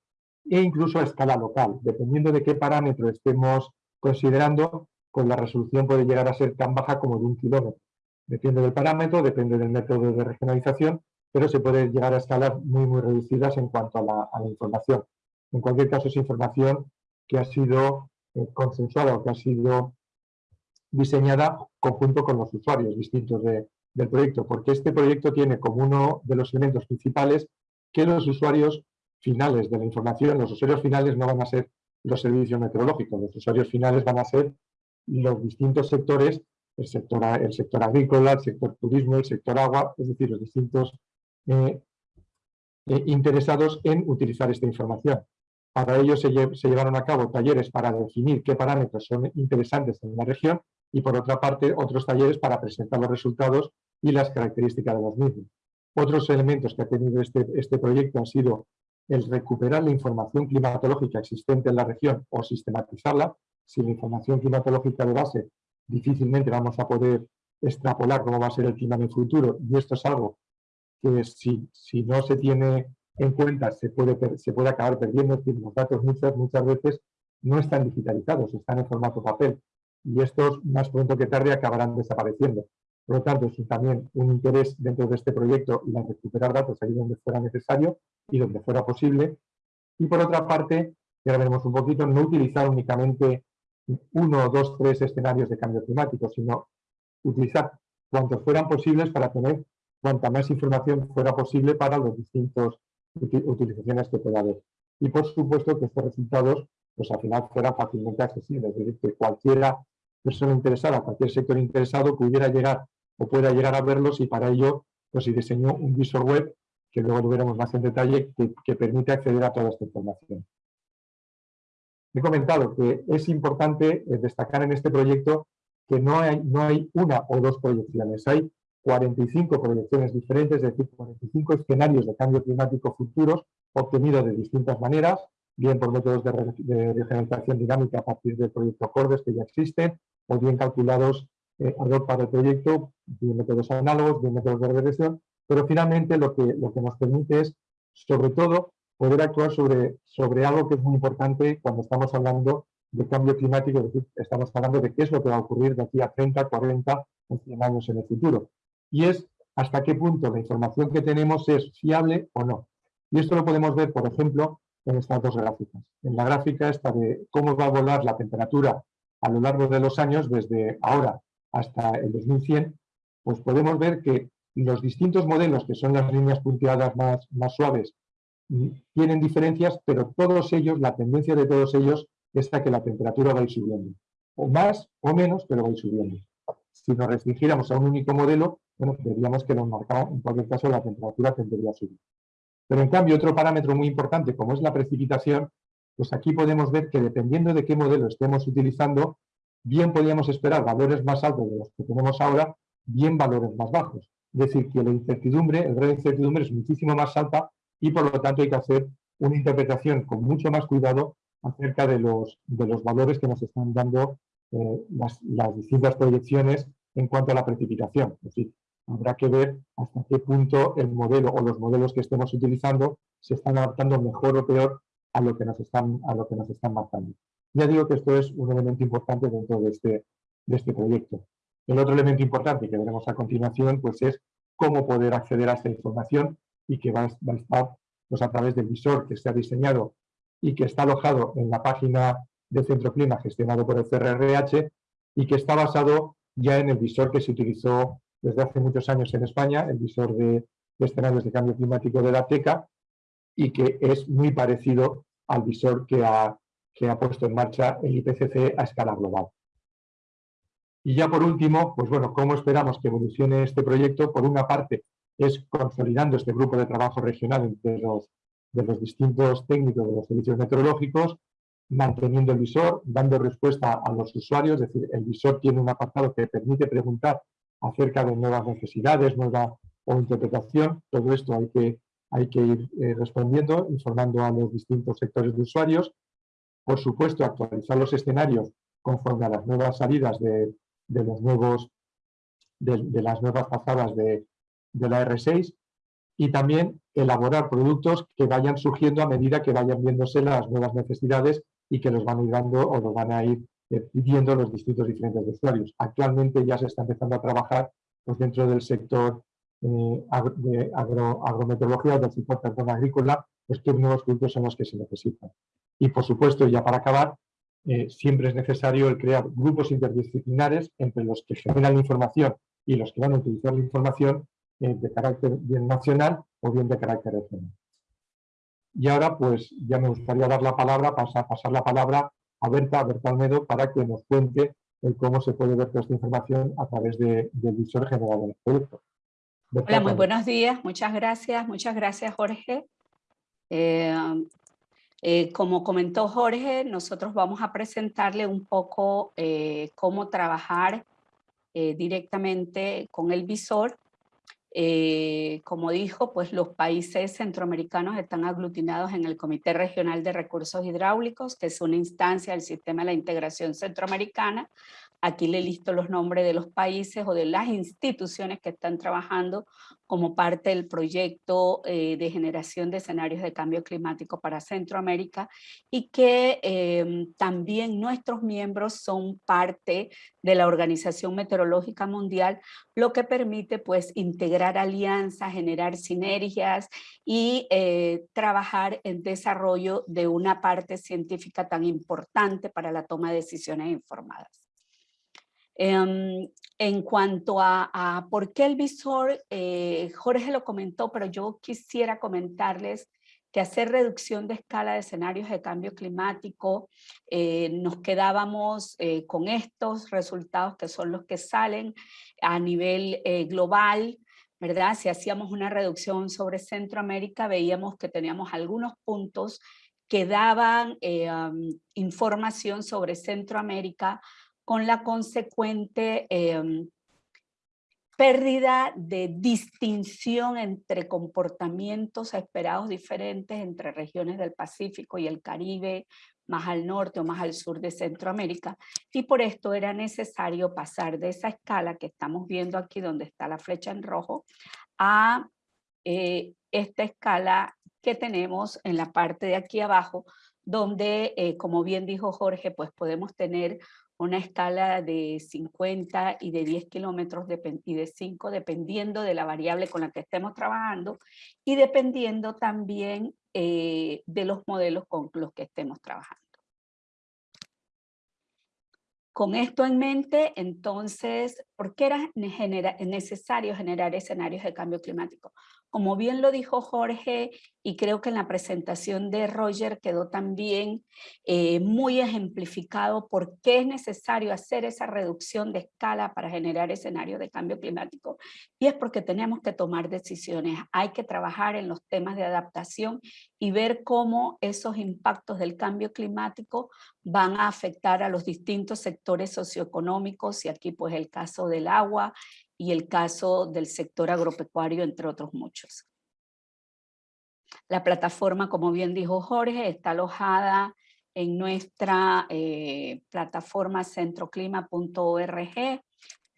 e incluso a escala local. Dependiendo de qué parámetro estemos considerando, pues la resolución puede llegar a ser tan baja como de un kilómetro. Depende del parámetro, depende del método de regionalización, pero se puede llegar a escalas muy, muy reducidas en cuanto a la, información. En cualquier caso, es información que ha sido eh, consensuada o que ha sido diseñada conjunto con los usuarios distintos del proyecto, porque este proyecto tiene como uno de los elementos principales que los usuarios finales de la información, los usuarios finales no van a ser los servicios meteorológicos, los usuarios finales van a ser los distintos sectores, el sector, el sector agrícola, el sector turismo, el sector agua, es decir, los distintos eh, eh, interesados en utilizar esta información. Para ello se, llevaron a cabo talleres para definir qué parámetros son interesantes en la región y por otra parte otros talleres para presentar los resultados y las características de los mismos. Otros elementos que ha tenido este, este proyecto han sido el recuperar la información climatológica existente en la región o sistematizarla. Sin la información climatológica de base, difícilmente vamos a poder extrapolar cómo va a ser el clima en el futuro y esto es algo que si, si no se tiene en cuenta se puede, se puede acabar perdiendo, es decir, los datos muchas, muchas veces no están digitalizados, están en formato papel y estos más pronto que tarde acabarán desapareciendo. Por lo tanto, es también un interés dentro de este proyecto y recuperar datos ahí donde fuera necesario y donde fuera posible. Y por otra parte, ya veremos un poquito, no utilizar únicamente uno, dos, tres escenarios de cambio climático, sino utilizar cuantos fueran posibles para tener cuanta más información fuera posible para los distintos utilizaciones que pueda haber. Y por supuesto que estos resultados pues al final fueran fácilmente accesibles, es decir, que cualquiera persona interesada, cualquier sector interesado pudiera llegar o pueda llegar a verlos y para ello pues se diseñó un visor web que luego lo veremos más en detalle que permite acceder a toda esta información. He comentado que es importante eh, destacar en este proyecto que no hay, no hay una o dos proyecciones, hay 45 proyecciones diferentes, es decir, 45 escenarios de cambio climático futuros obtenidos de distintas maneras, bien por métodos de, regeneración dinámica a partir del proyecto CORDES que ya existen, o bien calculados eh, ad para el proyecto, bien métodos análogos, bien métodos de regresión, pero finalmente lo que, lo que nos permite es sobre todo poder actuar sobre, sobre algo que es muy importante cuando estamos hablando de cambio climático, es decir, estamos hablando de qué es lo que va a ocurrir de aquí a 30, 40 o 100 años en el futuro. Y es hasta qué punto la información que tenemos es fiable o no. Y esto lo podemos ver, por ejemplo, en estas dos gráficas. En la gráfica esta de cómo va a volar la temperatura a lo largo de los años, desde ahora hasta el 2100, pues podemos ver que los distintos modelos, que son las líneas punteadas más, más suaves, tienen diferencias, pero todos ellos, la tendencia de todos ellos es a que la temperatura va a ir subiendo. O más o menos, pero va a ir subiendo. Si nos restringiéramos a un único modelo, bueno, veríamos que nos marcaba, en cualquier caso, la temperatura tendría a subir. Pero en cambio, otro parámetro muy importante, como es la precipitación, pues aquí podemos ver que dependiendo de qué modelo estemos utilizando, bien podríamos esperar valores más altos de los que tenemos ahora, bien valores más bajos. Es decir, que la incertidumbre, el grado de incertidumbre es muchísimo más alta y por lo tanto hay que hacer una interpretación con mucho más cuidado acerca de los, de los valores que nos están dando eh, las, distintas proyecciones en cuanto a la precipitación. Es decir, habrá que ver hasta qué punto el modelo o los modelos que estemos utilizando se están adaptando mejor o peor a lo que nos están, a lo que nos están marcando. Ya digo que esto es un elemento importante dentro de este, de este proyecto. El otro elemento importante que veremos a continuación pues es cómo poder acceder a esta información y que va, a estar pues, a través del visor que se ha diseñado y que está alojado en la página de Centro Clima gestionado por el CRRH y que está basado ya en el visor que se utilizó desde hace muchos años en España, el visor de, escenarios de cambio climático de la TECA, y que es muy parecido al visor que ha, que ha puesto en marcha el IPCC a escala global. Y ya por último, pues bueno, ¿cómo esperamos que evolucione este proyecto? Por una parte, es consolidando este grupo de trabajo regional entre los, de los distintos técnicos de los servicios meteorológicos, manteniendo el visor, dando respuesta a los usuarios, es decir, el visor tiene un apartado que permite preguntar acerca de nuevas necesidades, nueva o interpretación, todo esto hay que, hay que ir eh, respondiendo, informando a los distintos sectores de usuarios. Por supuesto, actualizar los escenarios conforme a las nuevas salidas de, de los nuevos, de, las nuevas pasadas de, de la R6 y también elaborar productos que vayan surgiendo a medida que vayan viéndose las nuevas necesidades y que los van a ir dando o los van a ir pidiendo los distintos diferentes usuarios. Actualmente ya se está empezando a trabajar pues, dentro del sector eh, de agro, agrometeorología, del sector agrícola, pues qué nuevos productos son los que se necesitan. Y por supuesto, ya para acabar, eh, siempre es necesario el crear grupos interdisciplinares entre los que generan la información y los que van a utilizar la información eh, de carácter bien nacional o bien de carácter regional. Y ahora pues ya me gustaría dar la palabra, pasar, pasar la palabra a Berta, Berta Almedo, para que nos cuente cómo se puede ver toda esta información a través del visor general del proyecto. Hola, muy buenos días, muchas gracias, muchas gracias Jorge. Eh, eh, como comentó Jorge, nosotros vamos a presentarle un poco eh, cómo trabajar directamente con el visor eh, como dijo, pues los países centroamericanos están aglutinados en el Comité Regional de Recursos Hidráulicos, que es una instancia del Sistema de la Integración Centroamericana, Aquí le listo los nombres de los países o de las instituciones que están trabajando como parte del proyecto eh, de generación de escenarios de cambio climático para Centroamérica y que em, también nuestros miembros son parte de la Organización Meteorológica Mundial, lo que permite pues integrar alianzas, generar sinergias y eh, trabajar en desarrollo de una parte científica tan importante para la toma de decisiones informadas. Em, en cuanto a, por qué el visor, eh, Jorge lo comentó, pero yo quisiera comentarles que hacer reducción de escala de escenarios de cambio climático, eh, nos quedábamos eh, con estos resultados que son los que salen a nivel global, ¿verdad? Si hacíamos una reducción sobre Centroamérica, veíamos que teníamos algunos puntos que daban información sobre Centroamérica, con la consecuente em, pérdida de distinción entre comportamientos esperados diferentes entre regiones del Pacífico y el Caribe, más al norte o más al sur de Centroamérica, y por esto era necesario pasar de esa escala que estamos viendo aquí donde está la flecha en rojo, a eh, esta escala que tenemos en la parte de aquí abajo, donde, eh, como bien dijo Jorge, pues podemos tener una escala de 50 y de 10 kilómetros y de 5, dependiendo de la variable con la que estemos trabajando y dependiendo también eh, de los modelos con los que estemos trabajando. Con esto en mente, entonces, ¿por qué era necesario generar escenarios de cambio climático? Como bien lo dijo Jorge, y creo que en la presentación de Roger quedó también eh, muy ejemplificado por qué es necesario hacer esa reducción de escala para generar escenarios de cambio climático. Y es porque tenemos que tomar decisiones. Hay que trabajar en los temas de adaptación y ver cómo esos impactos del cambio climático van a afectar a los distintos sectores socioeconómicos, y aquí pues el caso del agua, y el caso del sector agropecuario, entre otros muchos. La plataforma, como bien dijo Jorge, está alojada en nuestra eh, plataforma centroclima.org.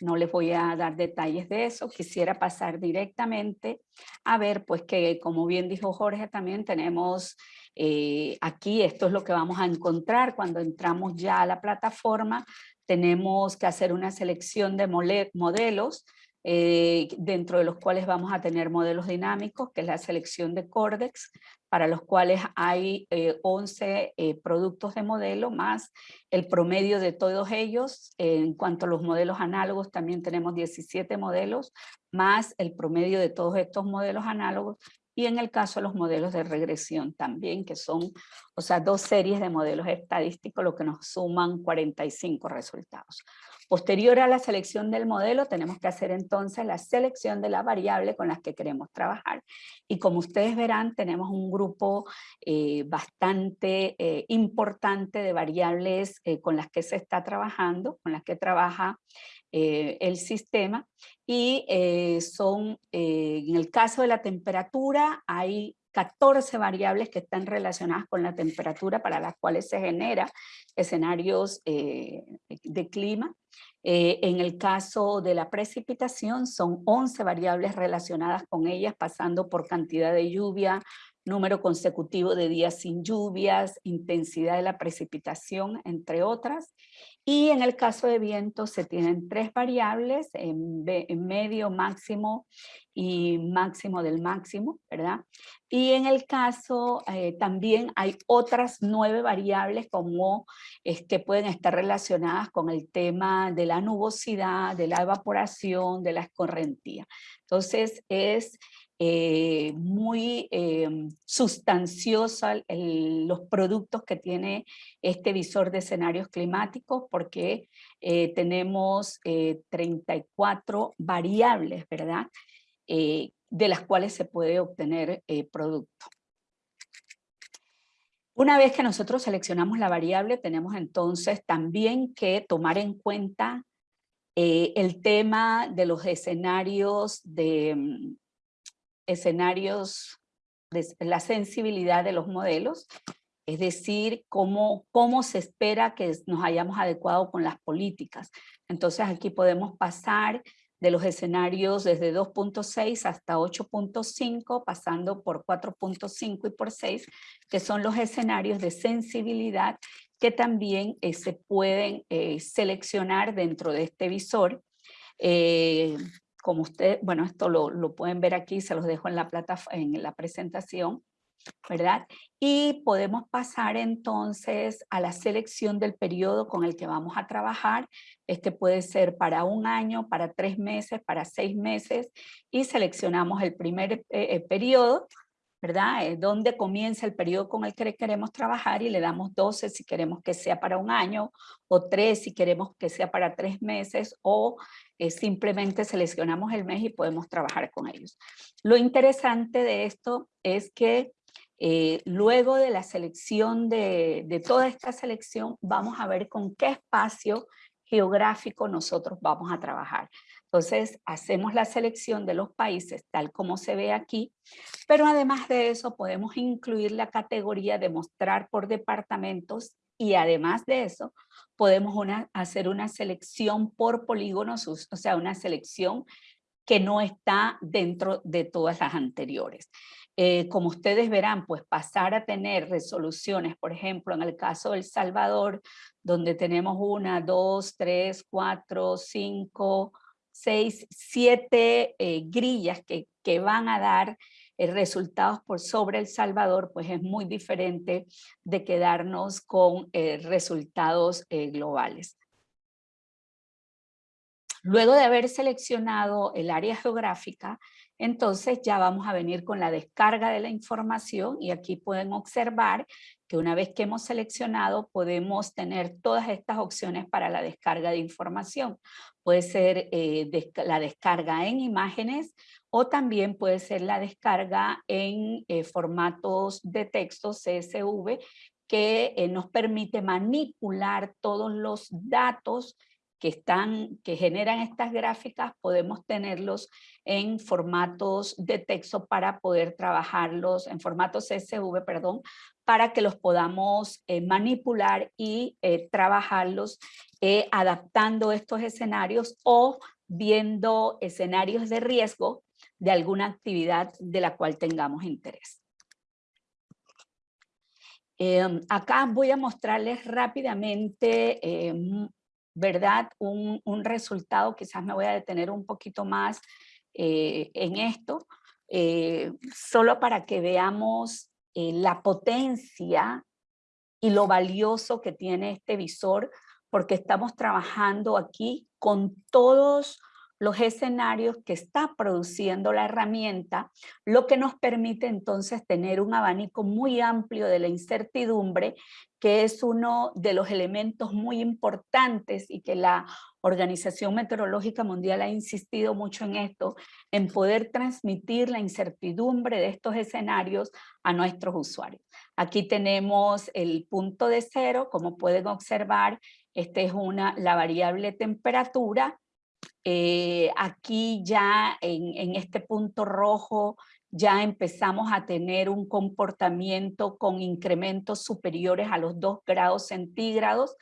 No les voy a dar detalles de eso, quisiera pasar directamente a ver pues que como bien dijo Jorge también tenemos eh, aquí, esto es lo que vamos a encontrar cuando entramos ya a la plataforma, tenemos que hacer una selección de modelos eh, dentro de los cuales vamos a tener modelos dinámicos, que es la selección de Cordex, para los cuales hay 11 eh, eh, productos de modelo, más el promedio de todos ellos. en cuanto a los modelos análogos, también tenemos 17 modelos, más el promedio de todos estos modelos análogos, y en el caso de los modelos de regresión también, que son, o sea, dos series de modelos estadísticos, lo que nos suman 45 resultados. Posterior a la selección del modelo, tenemos que hacer entonces la selección de la variable con las que queremos trabajar. Y como ustedes verán, tenemos un grupo eh, bastante eh, importante de variables eh, con las que se está trabajando, con las que trabaja el sistema. Y son, en el caso de la temperatura, hay 14 variables que están relacionadas con la temperatura para las cuales se genera escenarios eh, de clima. Eh, en el caso de la precipitación son 11 variables relacionadas con ellas pasando por cantidad de lluvia, número consecutivo de días sin lluvias, intensidad de la precipitación, entre otras. Y en el caso de viento se tienen tres variables, en, medio, máximo y máximo del máximo, ¿verdad? Y en el caso eh, también hay otras nueve variables como que pueden estar relacionadas con el tema de la nubosidad, de la evaporación, de la escorrentía. Entonces es eh, muy eh, sustanciosa los productos que tiene este visor de escenarios climáticos porque eh, tenemos 34 variables, ¿verdad? de las cuales se puede obtener producto. Una vez que nosotros seleccionamos la variable, tenemos entonces también que tomar en cuenta el tema de los escenarios de, mm, escenarios de la sensibilidad de los modelos, es decir, cómo, cómo se espera que nos hayamos adecuado con las políticas. Entonces aquí podemos pasar de los escenarios desde 2.6 hasta 8.5, pasando por 4.5 y por 6, que son los escenarios de sensibilidad que también eh, se pueden eh, seleccionar dentro de este visor. Eh, como usted, bueno, esto lo, pueden ver aquí, se los dejo en la, en la presentación, ¿verdad? Y podemos pasar entonces a la selección del periodo con el que vamos a trabajar. Este puede ser para un año, para tres meses, para seis meses, y seleccionamos el primer eh, eh, periodo, ¿verdad? Eh, donde comienza el periodo con el que queremos trabajar y le damos 12 si queremos que sea para un año, o 3 si queremos que sea para tres meses, o eh, simplemente seleccionamos el mes y podemos trabajar con ellos. Lo interesante de esto es que eh, luego de la selección de, de toda esta selección, vamos a ver con qué espacio geográfico nosotros vamos a trabajar. Entonces, hacemos la selección de los países tal como se ve aquí, pero además de eso podemos incluir la categoría de mostrar por departamentos y además de eso podemos hacer una selección por polígonos, o sea, una selección que no está dentro de todas las anteriores. eh, como ustedes verán, pues pasar a tener resoluciones, por ejemplo, en el caso de El Salvador, donde tenemos una, dos, tres, cuatro, cinco, seis, siete eh, grillas que, que, van a dar eh, resultados por sobre El Salvador, pues es muy diferente de quedarnos con resultados globales. Luego de haber seleccionado el área geográfica, entonces ya vamos a venir con la descarga de la información y aquí pueden observar que una vez que hemos seleccionado podemos tener todas estas opciones para la descarga de información. Puede ser eh, la descarga en imágenes o también puede ser la descarga en eh, formatos de texto CSV que eh, nos permite manipular todos los datos que, están, que generan estas gráficas, podemos tenerlos en formatos de texto para poder trabajarlos, en formatos CSV, perdón, para que los podamos eh, manipular y eh, trabajarlos eh, adaptando estos escenarios o viendo escenarios de riesgo de alguna actividad de la cual tengamos interés. Em, acá voy a mostrarles rápidamente em, ¿verdad? Un, resultado, quizás me voy a detener un poquito más eh, en esto, eh, solo para que veamos eh, la potencia y lo valioso que tiene este visor, porque estamos trabajando aquí con todos los escenarios que está produciendo la herramienta, lo que nos permite entonces tener un abanico muy amplio de la incertidumbre, que es uno de los elementos muy importantes y que la Organización Meteorológica Mundial ha insistido mucho en esto, en poder transmitir la incertidumbre de estos escenarios a nuestros usuarios. Aquí tenemos el punto de cero, como pueden observar, esta es una, la variable temperatura, eh, aquí ya en, este punto rojo ya empezamos a tener un comportamiento con incrementos superiores a los 2 grados centígrados.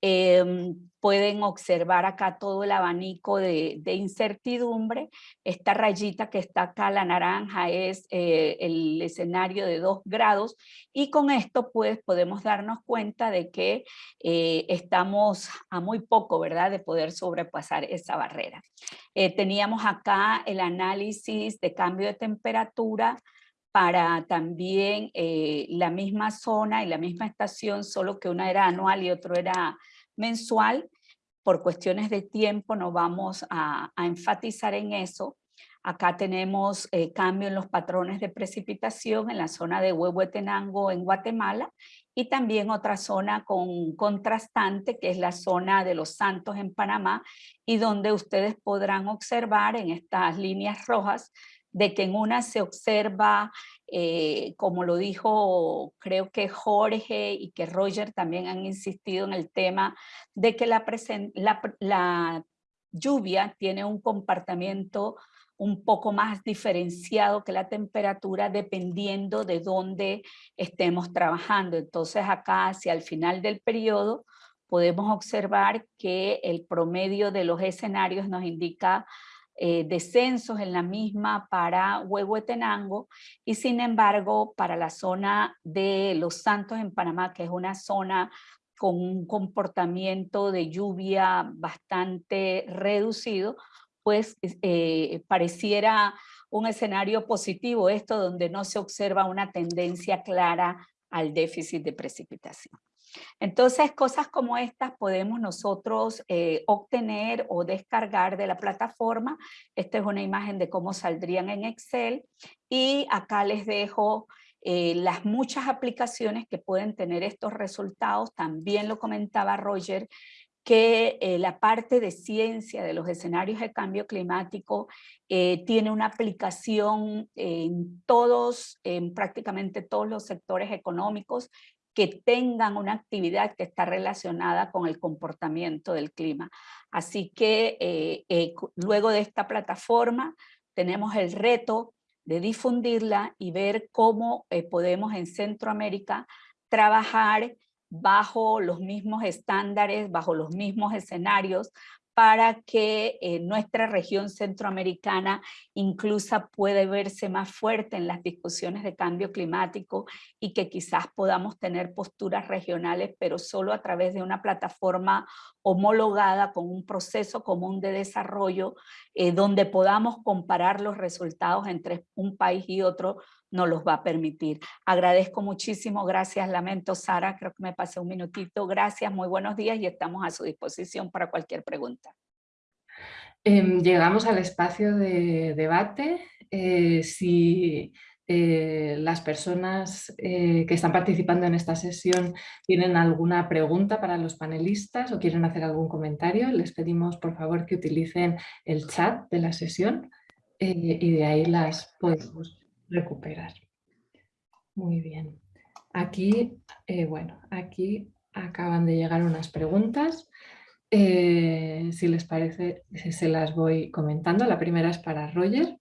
Em, pueden observar acá todo el abanico de, incertidumbre. Esta rayita que está acá, la naranja, es eh, el escenario de 2 grados y con esto pues podemos darnos cuenta de que eh, estamos a muy poco, ¿verdad?, de poder sobrepasar esa barrera. Eh, teníamos acá el análisis de cambio de temperatura para también la misma zona y la misma estación, solo que una era anual y otro era mensual. Por cuestiones de tiempo no vamos a, enfatizar en eso. Acá tenemos eh, cambio en los patrones de precipitación en la zona de Huehuetenango en Guatemala y también otra zona con contrastante que es la zona de Los Santos en Panamá y donde ustedes podrán observar en estas líneas rojas de que en una se observa eh, como lo dijo creo que Jorge y que Roger también han insistido en el tema de que la, la, lluvia tiene un comportamiento un poco más diferenciado que la temperatura dependiendo de dónde estemos trabajando. Entonces acá hacia el final del periodo podemos observar que el promedio de los escenarios nos indica eh, descensos en la misma para Huehuetenango y sin embargo para la zona de Los Santos en Panamá, que es una zona con un comportamiento de lluvia bastante reducido, pues eh, pareciera un escenario positivo esto donde no se observa una tendencia clara al déficit de precipitación. Entonces, cosas como estas podemos nosotros eh, obtener o descargar de la plataforma. Esta es una imagen de cómo saldrían en Excel. Y acá les dejo eh, las muchas aplicaciones que pueden tener estos resultados. También lo comentaba Roger, que eh, la parte de ciencia de los escenarios de cambio climático tiene una aplicación en todos, en prácticamente todos los sectores económicos que tengan una actividad que está relacionada con el comportamiento del clima. Así que eh, eh, luego de esta plataforma tenemos el reto de difundirla y ver cómo eh, podemos en Centroamérica trabajar bajo los mismos estándares, bajo los mismos escenarios para que eh, nuestra región centroamericana incluso puede verse más fuerte en las discusiones de cambio climático y que quizás podamos tener posturas regionales, pero solo a través de una plataforma homologada con un proceso común de desarrollo eh, donde podamos comparar los resultados entre un país y otro no los va a permitir. Agradezco muchísimo, gracias, lamento Sara, creo que me pasé un minutito, gracias, muy buenos días y estamos a su disposición para cualquier pregunta. Em, llegamos al espacio de debate. Eh, si eh, las personas eh, que están participando en esta sesión tienen alguna pregunta para los panelistas o quieren hacer algún comentario, les pedimos por favor que utilicen el chat de la sesión y de ahí las podemos recuperar. Muy bien. Aquí, eh, bueno, aquí acaban de llegar unas preguntas. Eh, si les parece, se las voy comentando. La primera es para Roger.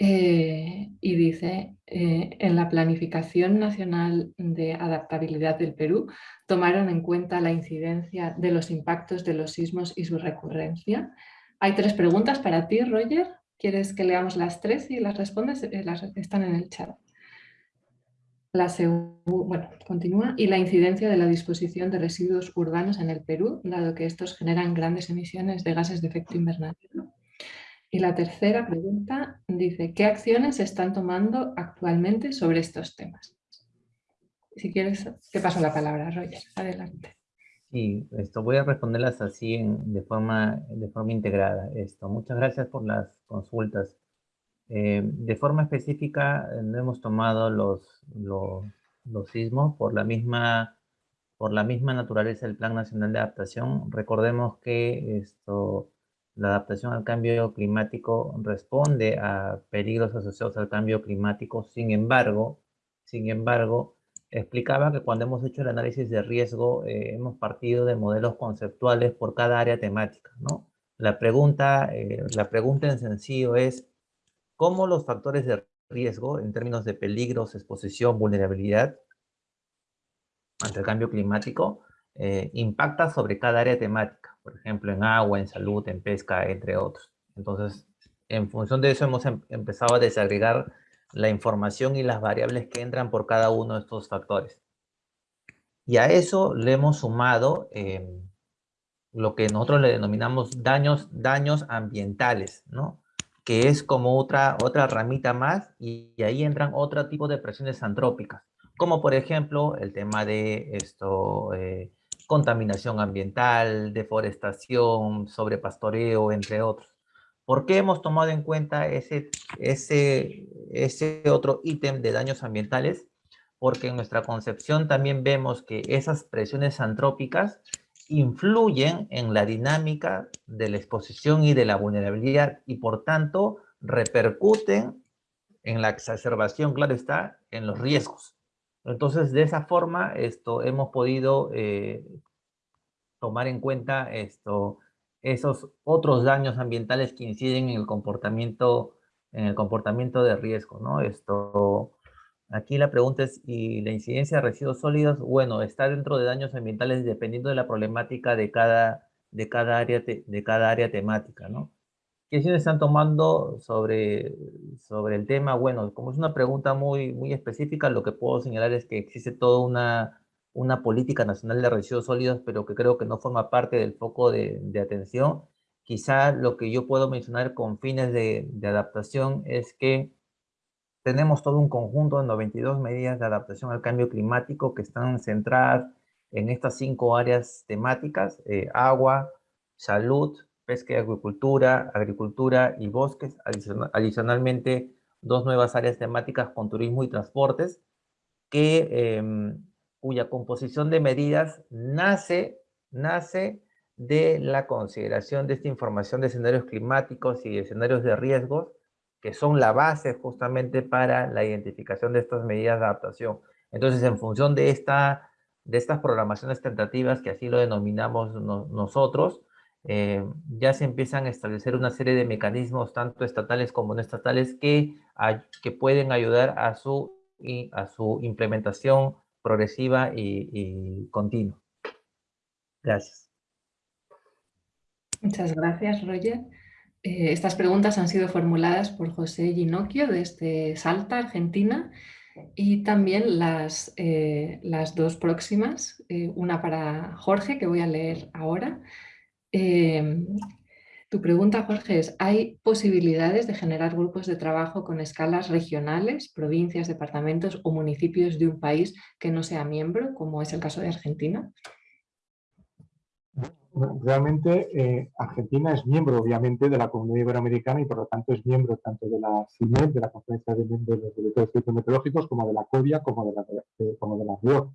Eh, y dice, en la planificación nacional de adaptabilidad del Perú, tomaron en cuenta la incidencia de los impactos de los sismos y su recurrencia. Hay tres preguntas para ti, Roger. ¿Quieres que leamos las tres y las respondes? Eh, están en el chat. La bueno, continúa. Y la incidencia de la disposición de residuos urbanos en el Perú, dado que estos generan grandes emisiones de gases de efecto invernadero. Y la tercera pregunta dice, ¿qué acciones se están tomando actualmente sobre estos temas? Si quieres, te paso la palabra, Roger. Adelante. Sí, esto voy a responderlas así de, forma, de forma integrada. Esto. Muchas gracias por las consultas. Eh, de forma específica, eh, no hemos tomado los, los, los, sismos por la, misma, por la misma naturaleza del Plan Nacional de Adaptación. Recordemos que esto, la adaptación al cambio climático responde a peligros asociados al cambio climático. Sin embargo, sin embargo, explicaba que cuando hemos hecho el análisis de riesgo, eh, hemos partido de modelos conceptuales por cada área temática, ¿no? La pregunta, eh, la pregunta en sencillo es, ¿cómo los factores de riesgo, en términos de peligros, exposición, vulnerabilidad, ante el cambio climático, eh, impacta sobre cada área temática? Por ejemplo, en agua, en salud, en pesca, entre otros. Entonces, en función de eso hemos em-, empezado a desagregar la información y las variables que entran por cada uno de estos factores. Y a eso le hemos sumado em, lo que nosotros le denominamos daños, daños ambientales, ¿no? Que es como otra, otra ramita más y, ahí entran otro tipo de presiones antrópicas, como por ejemplo el tema de esto, eh, contaminación ambiental, deforestación, sobrepastoreo, entre otros. ¿Por qué hemos tomado en cuenta ese, ese, ese otro ítem de daños ambientales? Porque en nuestra concepción también vemos que esas presiones antrópicas influyen en la dinámica de la exposición y de la vulnerabilidad y por tanto repercuten en la exacerbación, claro está, en los riesgos. Entonces, de esa forma, esto, hemos podido eh, tomar en cuenta esto, esos otros daños ambientales que inciden en el comportamiento, en el comportamiento de riesgo, ¿no? Esto, aquí la pregunta es, ¿y la incidencia de residuos sólidos? Bueno, está dentro de daños ambientales dependiendo de la problemática de cada, de cada, área, de cada área temática, ¿no? ¿Qué acciones están tomando sobre, sobre el tema? Bueno, como es una pregunta muy, muy específica, lo que puedo señalar es que existe toda una una política nacional de residuos sólidos, pero que creo que no forma parte del foco de, atención. Quizá lo que yo puedo mencionar con fines de, adaptación es que tenemos todo un conjunto de 92 medidas de adaptación al cambio climático que están centradas en estas cinco áreas temáticas, eh, agua, salud, pesca y agricultura, agricultura y bosques, adicionalmente dos nuevas áreas temáticas con turismo y transportes, que em, cuya composición de medidas nace, nace de la consideración de esta información de escenarios climáticos y escenarios de riesgos, que son la base justamente para la identificación de estas medidas de adaptación. Entonces, en función de, esta, de estas programaciones tentativas, que así lo denominamos nosotros, eh, ya se empiezan a establecer una serie de mecanismos, tanto estatales como no estatales, que, que pueden ayudar a su, a su implementación progresiva y, continua. Gracias. Muchas gracias, Roger. Eh, estas preguntas han sido formuladas por José Ginocchio desde Salta, Argentina, y también las, eh, las dos próximas, eh, una para Jorge, que voy a leer ahora. Tu pregunta, Jorge, es, ¿hay posibilidades de generar grupos de trabajo con escalas regionales, provincias, departamentos o municipios de un país que no sea miembro, como es el caso de Argentina? realmente eh, Argentina es miembro, obviamente, de la Comunidad Iberoamericana y por lo tanto es miembro tanto de la CIMED, de la Conferencia de, los Directores Meteorológicos, como de la CODIA, como de la, eh, como de la RIO.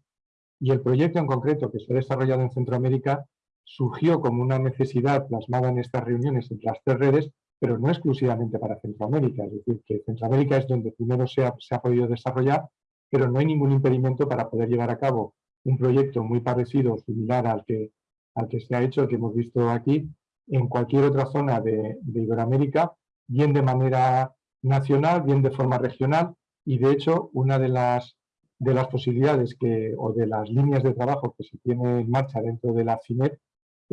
Y el proyecto en concreto que se ha desarrollado en Centroamérica surgió como una necesidad plasmada en estas reuniones entre las tres redes, pero no exclusivamente para Centroamérica. Es decir, que Centroamérica es donde primero se ha, se ha podido desarrollar, pero no hay ningún impedimento para poder llevar a cabo un proyecto muy parecido, similar al que al que se ha hecho, que hemos visto aquí, en cualquier otra zona de, Iberoamérica, bien de manera nacional, bien de forma regional, y de hecho una de las, de las posibilidades que, o de las líneas de trabajo que se tiene en marcha dentro de la CINEP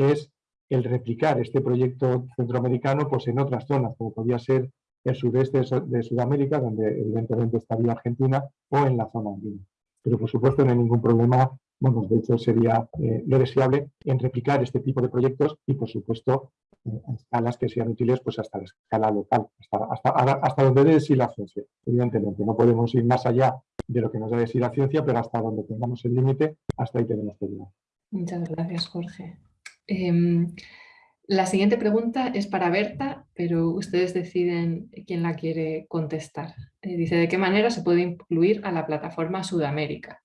es el replicar este proyecto centroamericano pues, en otras zonas, como podría ser el sudeste de Sudamérica, donde evidentemente estaría Argentina, o en la zona andina. Pero por supuesto no hay ningún problema bueno, de hecho sería eh, lo deseable en replicar este tipo de proyectos y por supuesto eh, a escalas que sean útiles pues hasta la escala local, hasta, hasta, donde debe decir la ciencia. Evidentemente no podemos ir más allá de lo que nos debe decir la ciencia, pero hasta donde tengamos el límite, hasta ahí tenemos que llegar. Muchas gracias, Jorge. Em, la siguiente pregunta es para Berta, pero ustedes deciden quién la quiere contestar. Eh, dice, ¿de qué manera se puede incluir a la plataforma Sudamérica?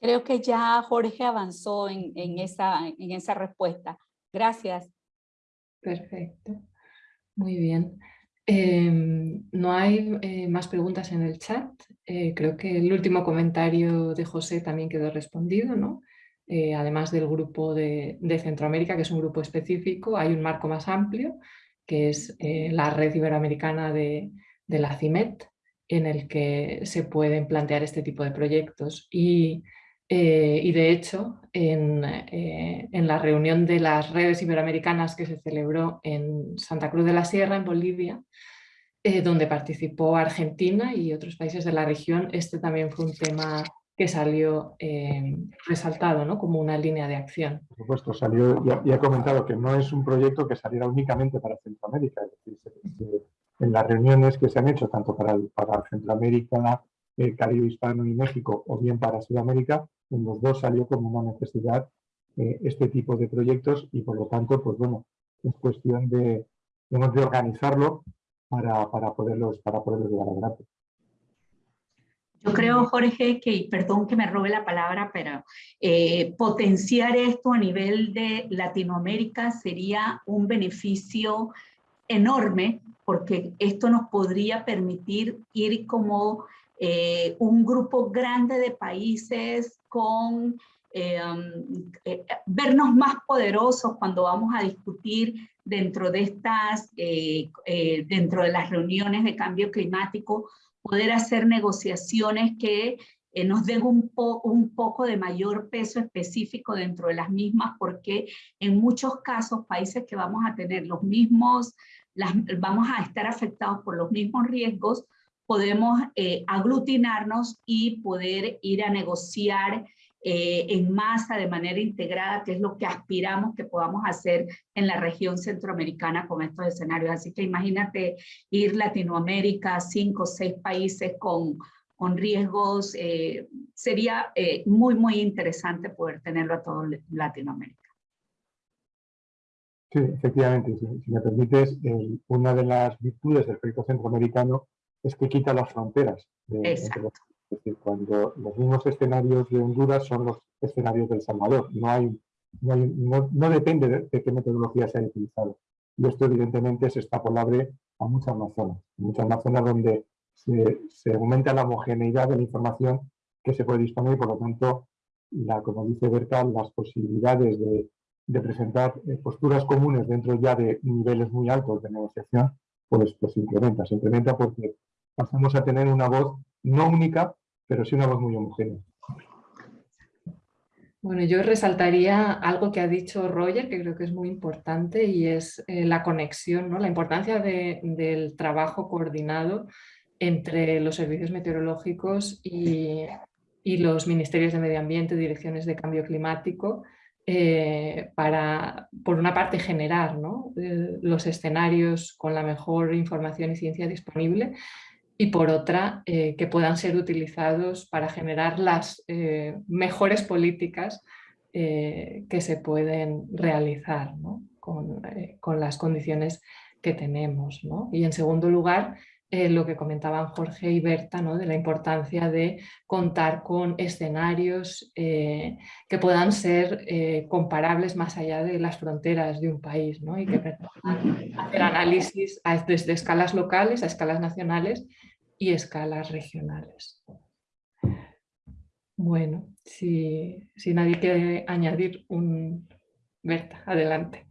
Creo que ya Jorge avanzó en, esa, en esa respuesta. Gracias. Perfecto. Muy bien. Em, no hay eh, más preguntas en el chat. Eh, creo que el último comentario de José también quedó respondido, ¿no? Eh, además del grupo de, Centroamérica, que es un grupo específico, hay un marco más amplio, que es la red iberoamericana de, la CIMET, en el que se pueden plantear este tipo de proyectos. Y eh, de hecho, eh, en, la reunión de las redes iberoamericanas que se celebró en Santa Cruz de la Sierra, en Bolivia, eh, donde participó Argentina y otros países de la región, este también fue un tema que salió resaltado ¿no? como una línea de acción. Por supuesto, salió, y ha comentado que no es un proyecto que saliera únicamente para Centroamérica, es decir, en las reuniones que se han hecho tanto para, para Centroamérica, el Caribe Hispano y México o bien para Sudamérica, en los dos salió como una necesidad eh, este tipo de proyectos y por lo tanto, pues bueno, es cuestión de, de organizarlo para, para, poderlos, para poderlos llevar adelante. Yo creo, Jorge, que, perdón que me robe la palabra, pero eh, potenciar esto a nivel de Latinoamérica sería un beneficio enorme porque esto nos podría permitir ir como eh, un grupo grande de países con eh, um, vernos más poderosos cuando vamos a discutir dentro de estas, dentro de las reuniones de cambio climático, poder hacer negociaciones que nos den un, un poco de mayor peso específico dentro de las mismas, porque en muchos casos países que vamos a tener los mismos, las, vamos a estar afectados por los mismos riesgos, podemos eh, aglutinarnos y poder ir a negociar eh, en masa de manera integrada, que es lo que aspiramos que podamos hacer en la región centroamericana con estos escenarios. Así que imagínate ir Latinoamérica, cinco o seis países con, con riesgos, eh, sería muy, muy interesante poder tenerlo a todo Latinoamérica. Sí, efectivamente, si, me permites, una de las virtudes del proyecto centroamericano es que quita las fronteras. Es decir, cuando los mismos escenarios de Honduras son los escenarios del Salvador, no, hay, no, depende de, qué metodología se haya utilizado. Y esto evidentemente es extrapolable a muchas más zonas, muchas más zonas donde se, aumenta la homogeneidad de la información que se puede disponer y por lo tanto, la, como dice Berta, las posibilidades de, presentar eh, posturas comunes dentro ya de niveles muy altos de negociación, pues, pues se incrementa, se incrementa porque pasamos a tener una voz no única, pero sí una voz muy homogénea. Bueno, yo resaltaría algo que ha dicho Roger, que creo que es muy importante, y es eh, la conexión, ¿no? la importancia del trabajo coordinado entre los servicios meteorológicos y, los ministerios de medio ambiente, direcciones de cambio climático, eh, para, por una parte, generar eh, los escenarios con la mejor información y ciencia disponible y por otra, eh, que puedan ser utilizados para generar las eh, mejores políticas eh, que se pueden realizar con, las condiciones que tenemos. Y en segundo lugar, lo que comentaban Jorge y Berta, de la importancia de contar con escenarios que puedan ser comparables más allá de las fronteras de un país y que permitan hacer análisis desde escalas locales a escalas nacionales y escalas regionales. Bueno, si, nadie quiere añadir un... Berta, adelante.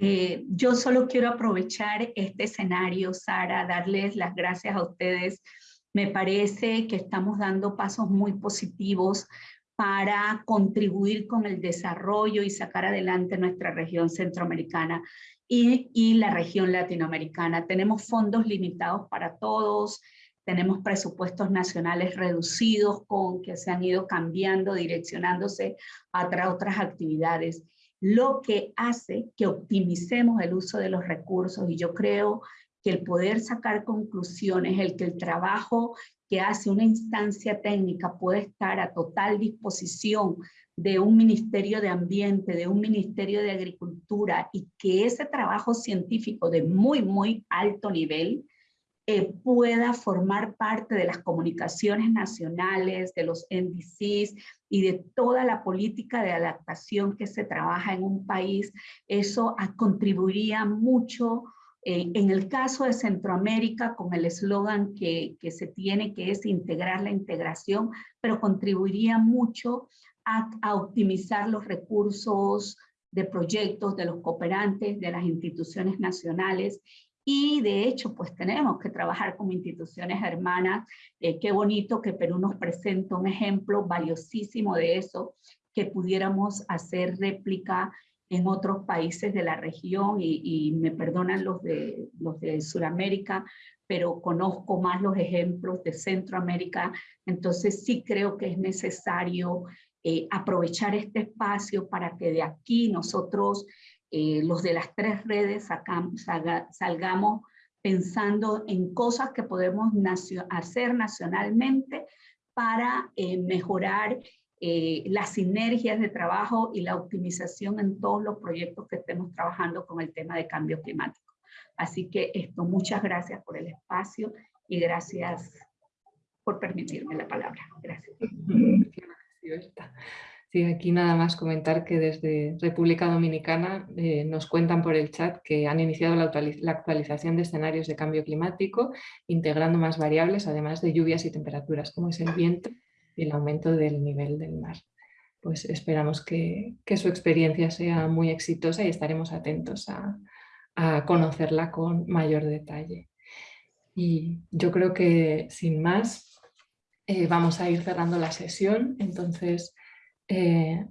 Eh, yo solo quiero aprovechar este escenario, Sara, darles las gracias a ustedes. Me parece que estamos dando pasos muy positivos para contribuir con el desarrollo y sacar adelante nuestra región centroamericana y, y la región latinoamericana. Tenemos fondos limitados para todos, tenemos presupuestos nacionales reducidos con que se han ido cambiando, direccionándose a otras actividades, lo que hace que optimicemos el uso de los recursos. Y yo creo que el poder sacar conclusiones, el que el trabajo que hace una instancia técnica puede estar a total disposición de un Ministerio de Ambiente, de un Ministerio de Agricultura y que ese trabajo científico de muy, muy alto nivel eh, pueda formar parte de las comunicaciones nacionales, de los NDCs y de toda la política de adaptación que se trabaja en un país, eso contribuiría mucho eh, en el caso de Centroamérica, con el eslogan que, se tiene, que es integrar la integración, pero contribuiría mucho a, optimizar los recursos de proyectos de los cooperantes, de las instituciones nacionales y de hecho, pues tenemos que trabajar como instituciones hermanas. Eh, qué bonito que Perú nos presenta un ejemplo valiosísimo de eso, que pudiéramos hacer réplica en otros países de la región y, me perdonan los de, los de Sudamérica, pero conozco más los ejemplos de Centroamérica, entonces sí creo que es necesario eh, aprovechar este espacio para que de aquí nosotros eh, los de las tres redes salgamos pensando en cosas que podemos hacer nacionalmente para eh, mejorar eh, las sinergias de trabajo y la optimización en todos los proyectos que estemos trabajando con el tema de cambio climático. Así que esto, muchas gracias por el espacio y gracias por permitirme la palabra. Gracias. <laughs> Sí, aquí nada más comentar que desde República Dominicana eh, nos cuentan por el chat que han iniciado la, actualización de escenarios de cambio climático, integrando más variables, además de lluvias y temperaturas, como es el viento y el aumento del nivel del mar. Pues esperamos que, su experiencia sea muy exitosa y estaremos atentos a, conocerla con mayor detalle. Y yo creo que sin más eh, vamos a ir cerrando la sesión, entonces eh,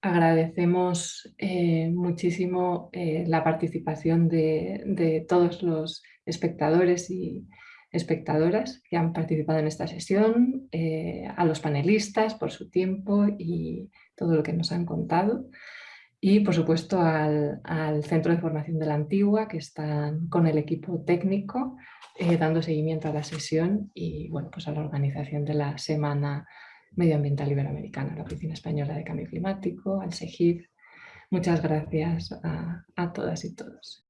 agradecemos eh, muchísimo eh, la participación de, todos los espectadores y espectadoras que han participado en esta sesión, a los panelistas por su tiempo y todo lo que nos han contado. Y por supuesto al, Centro de Formación de la Antigua que están con el equipo técnico dando seguimiento a la sesión y bueno, pues a la organización de la Semana Medioambiental Iberoamericana, la Oficina Española de Cambio Climático, al SEGIF. Muchas gracias a, a todas y todos.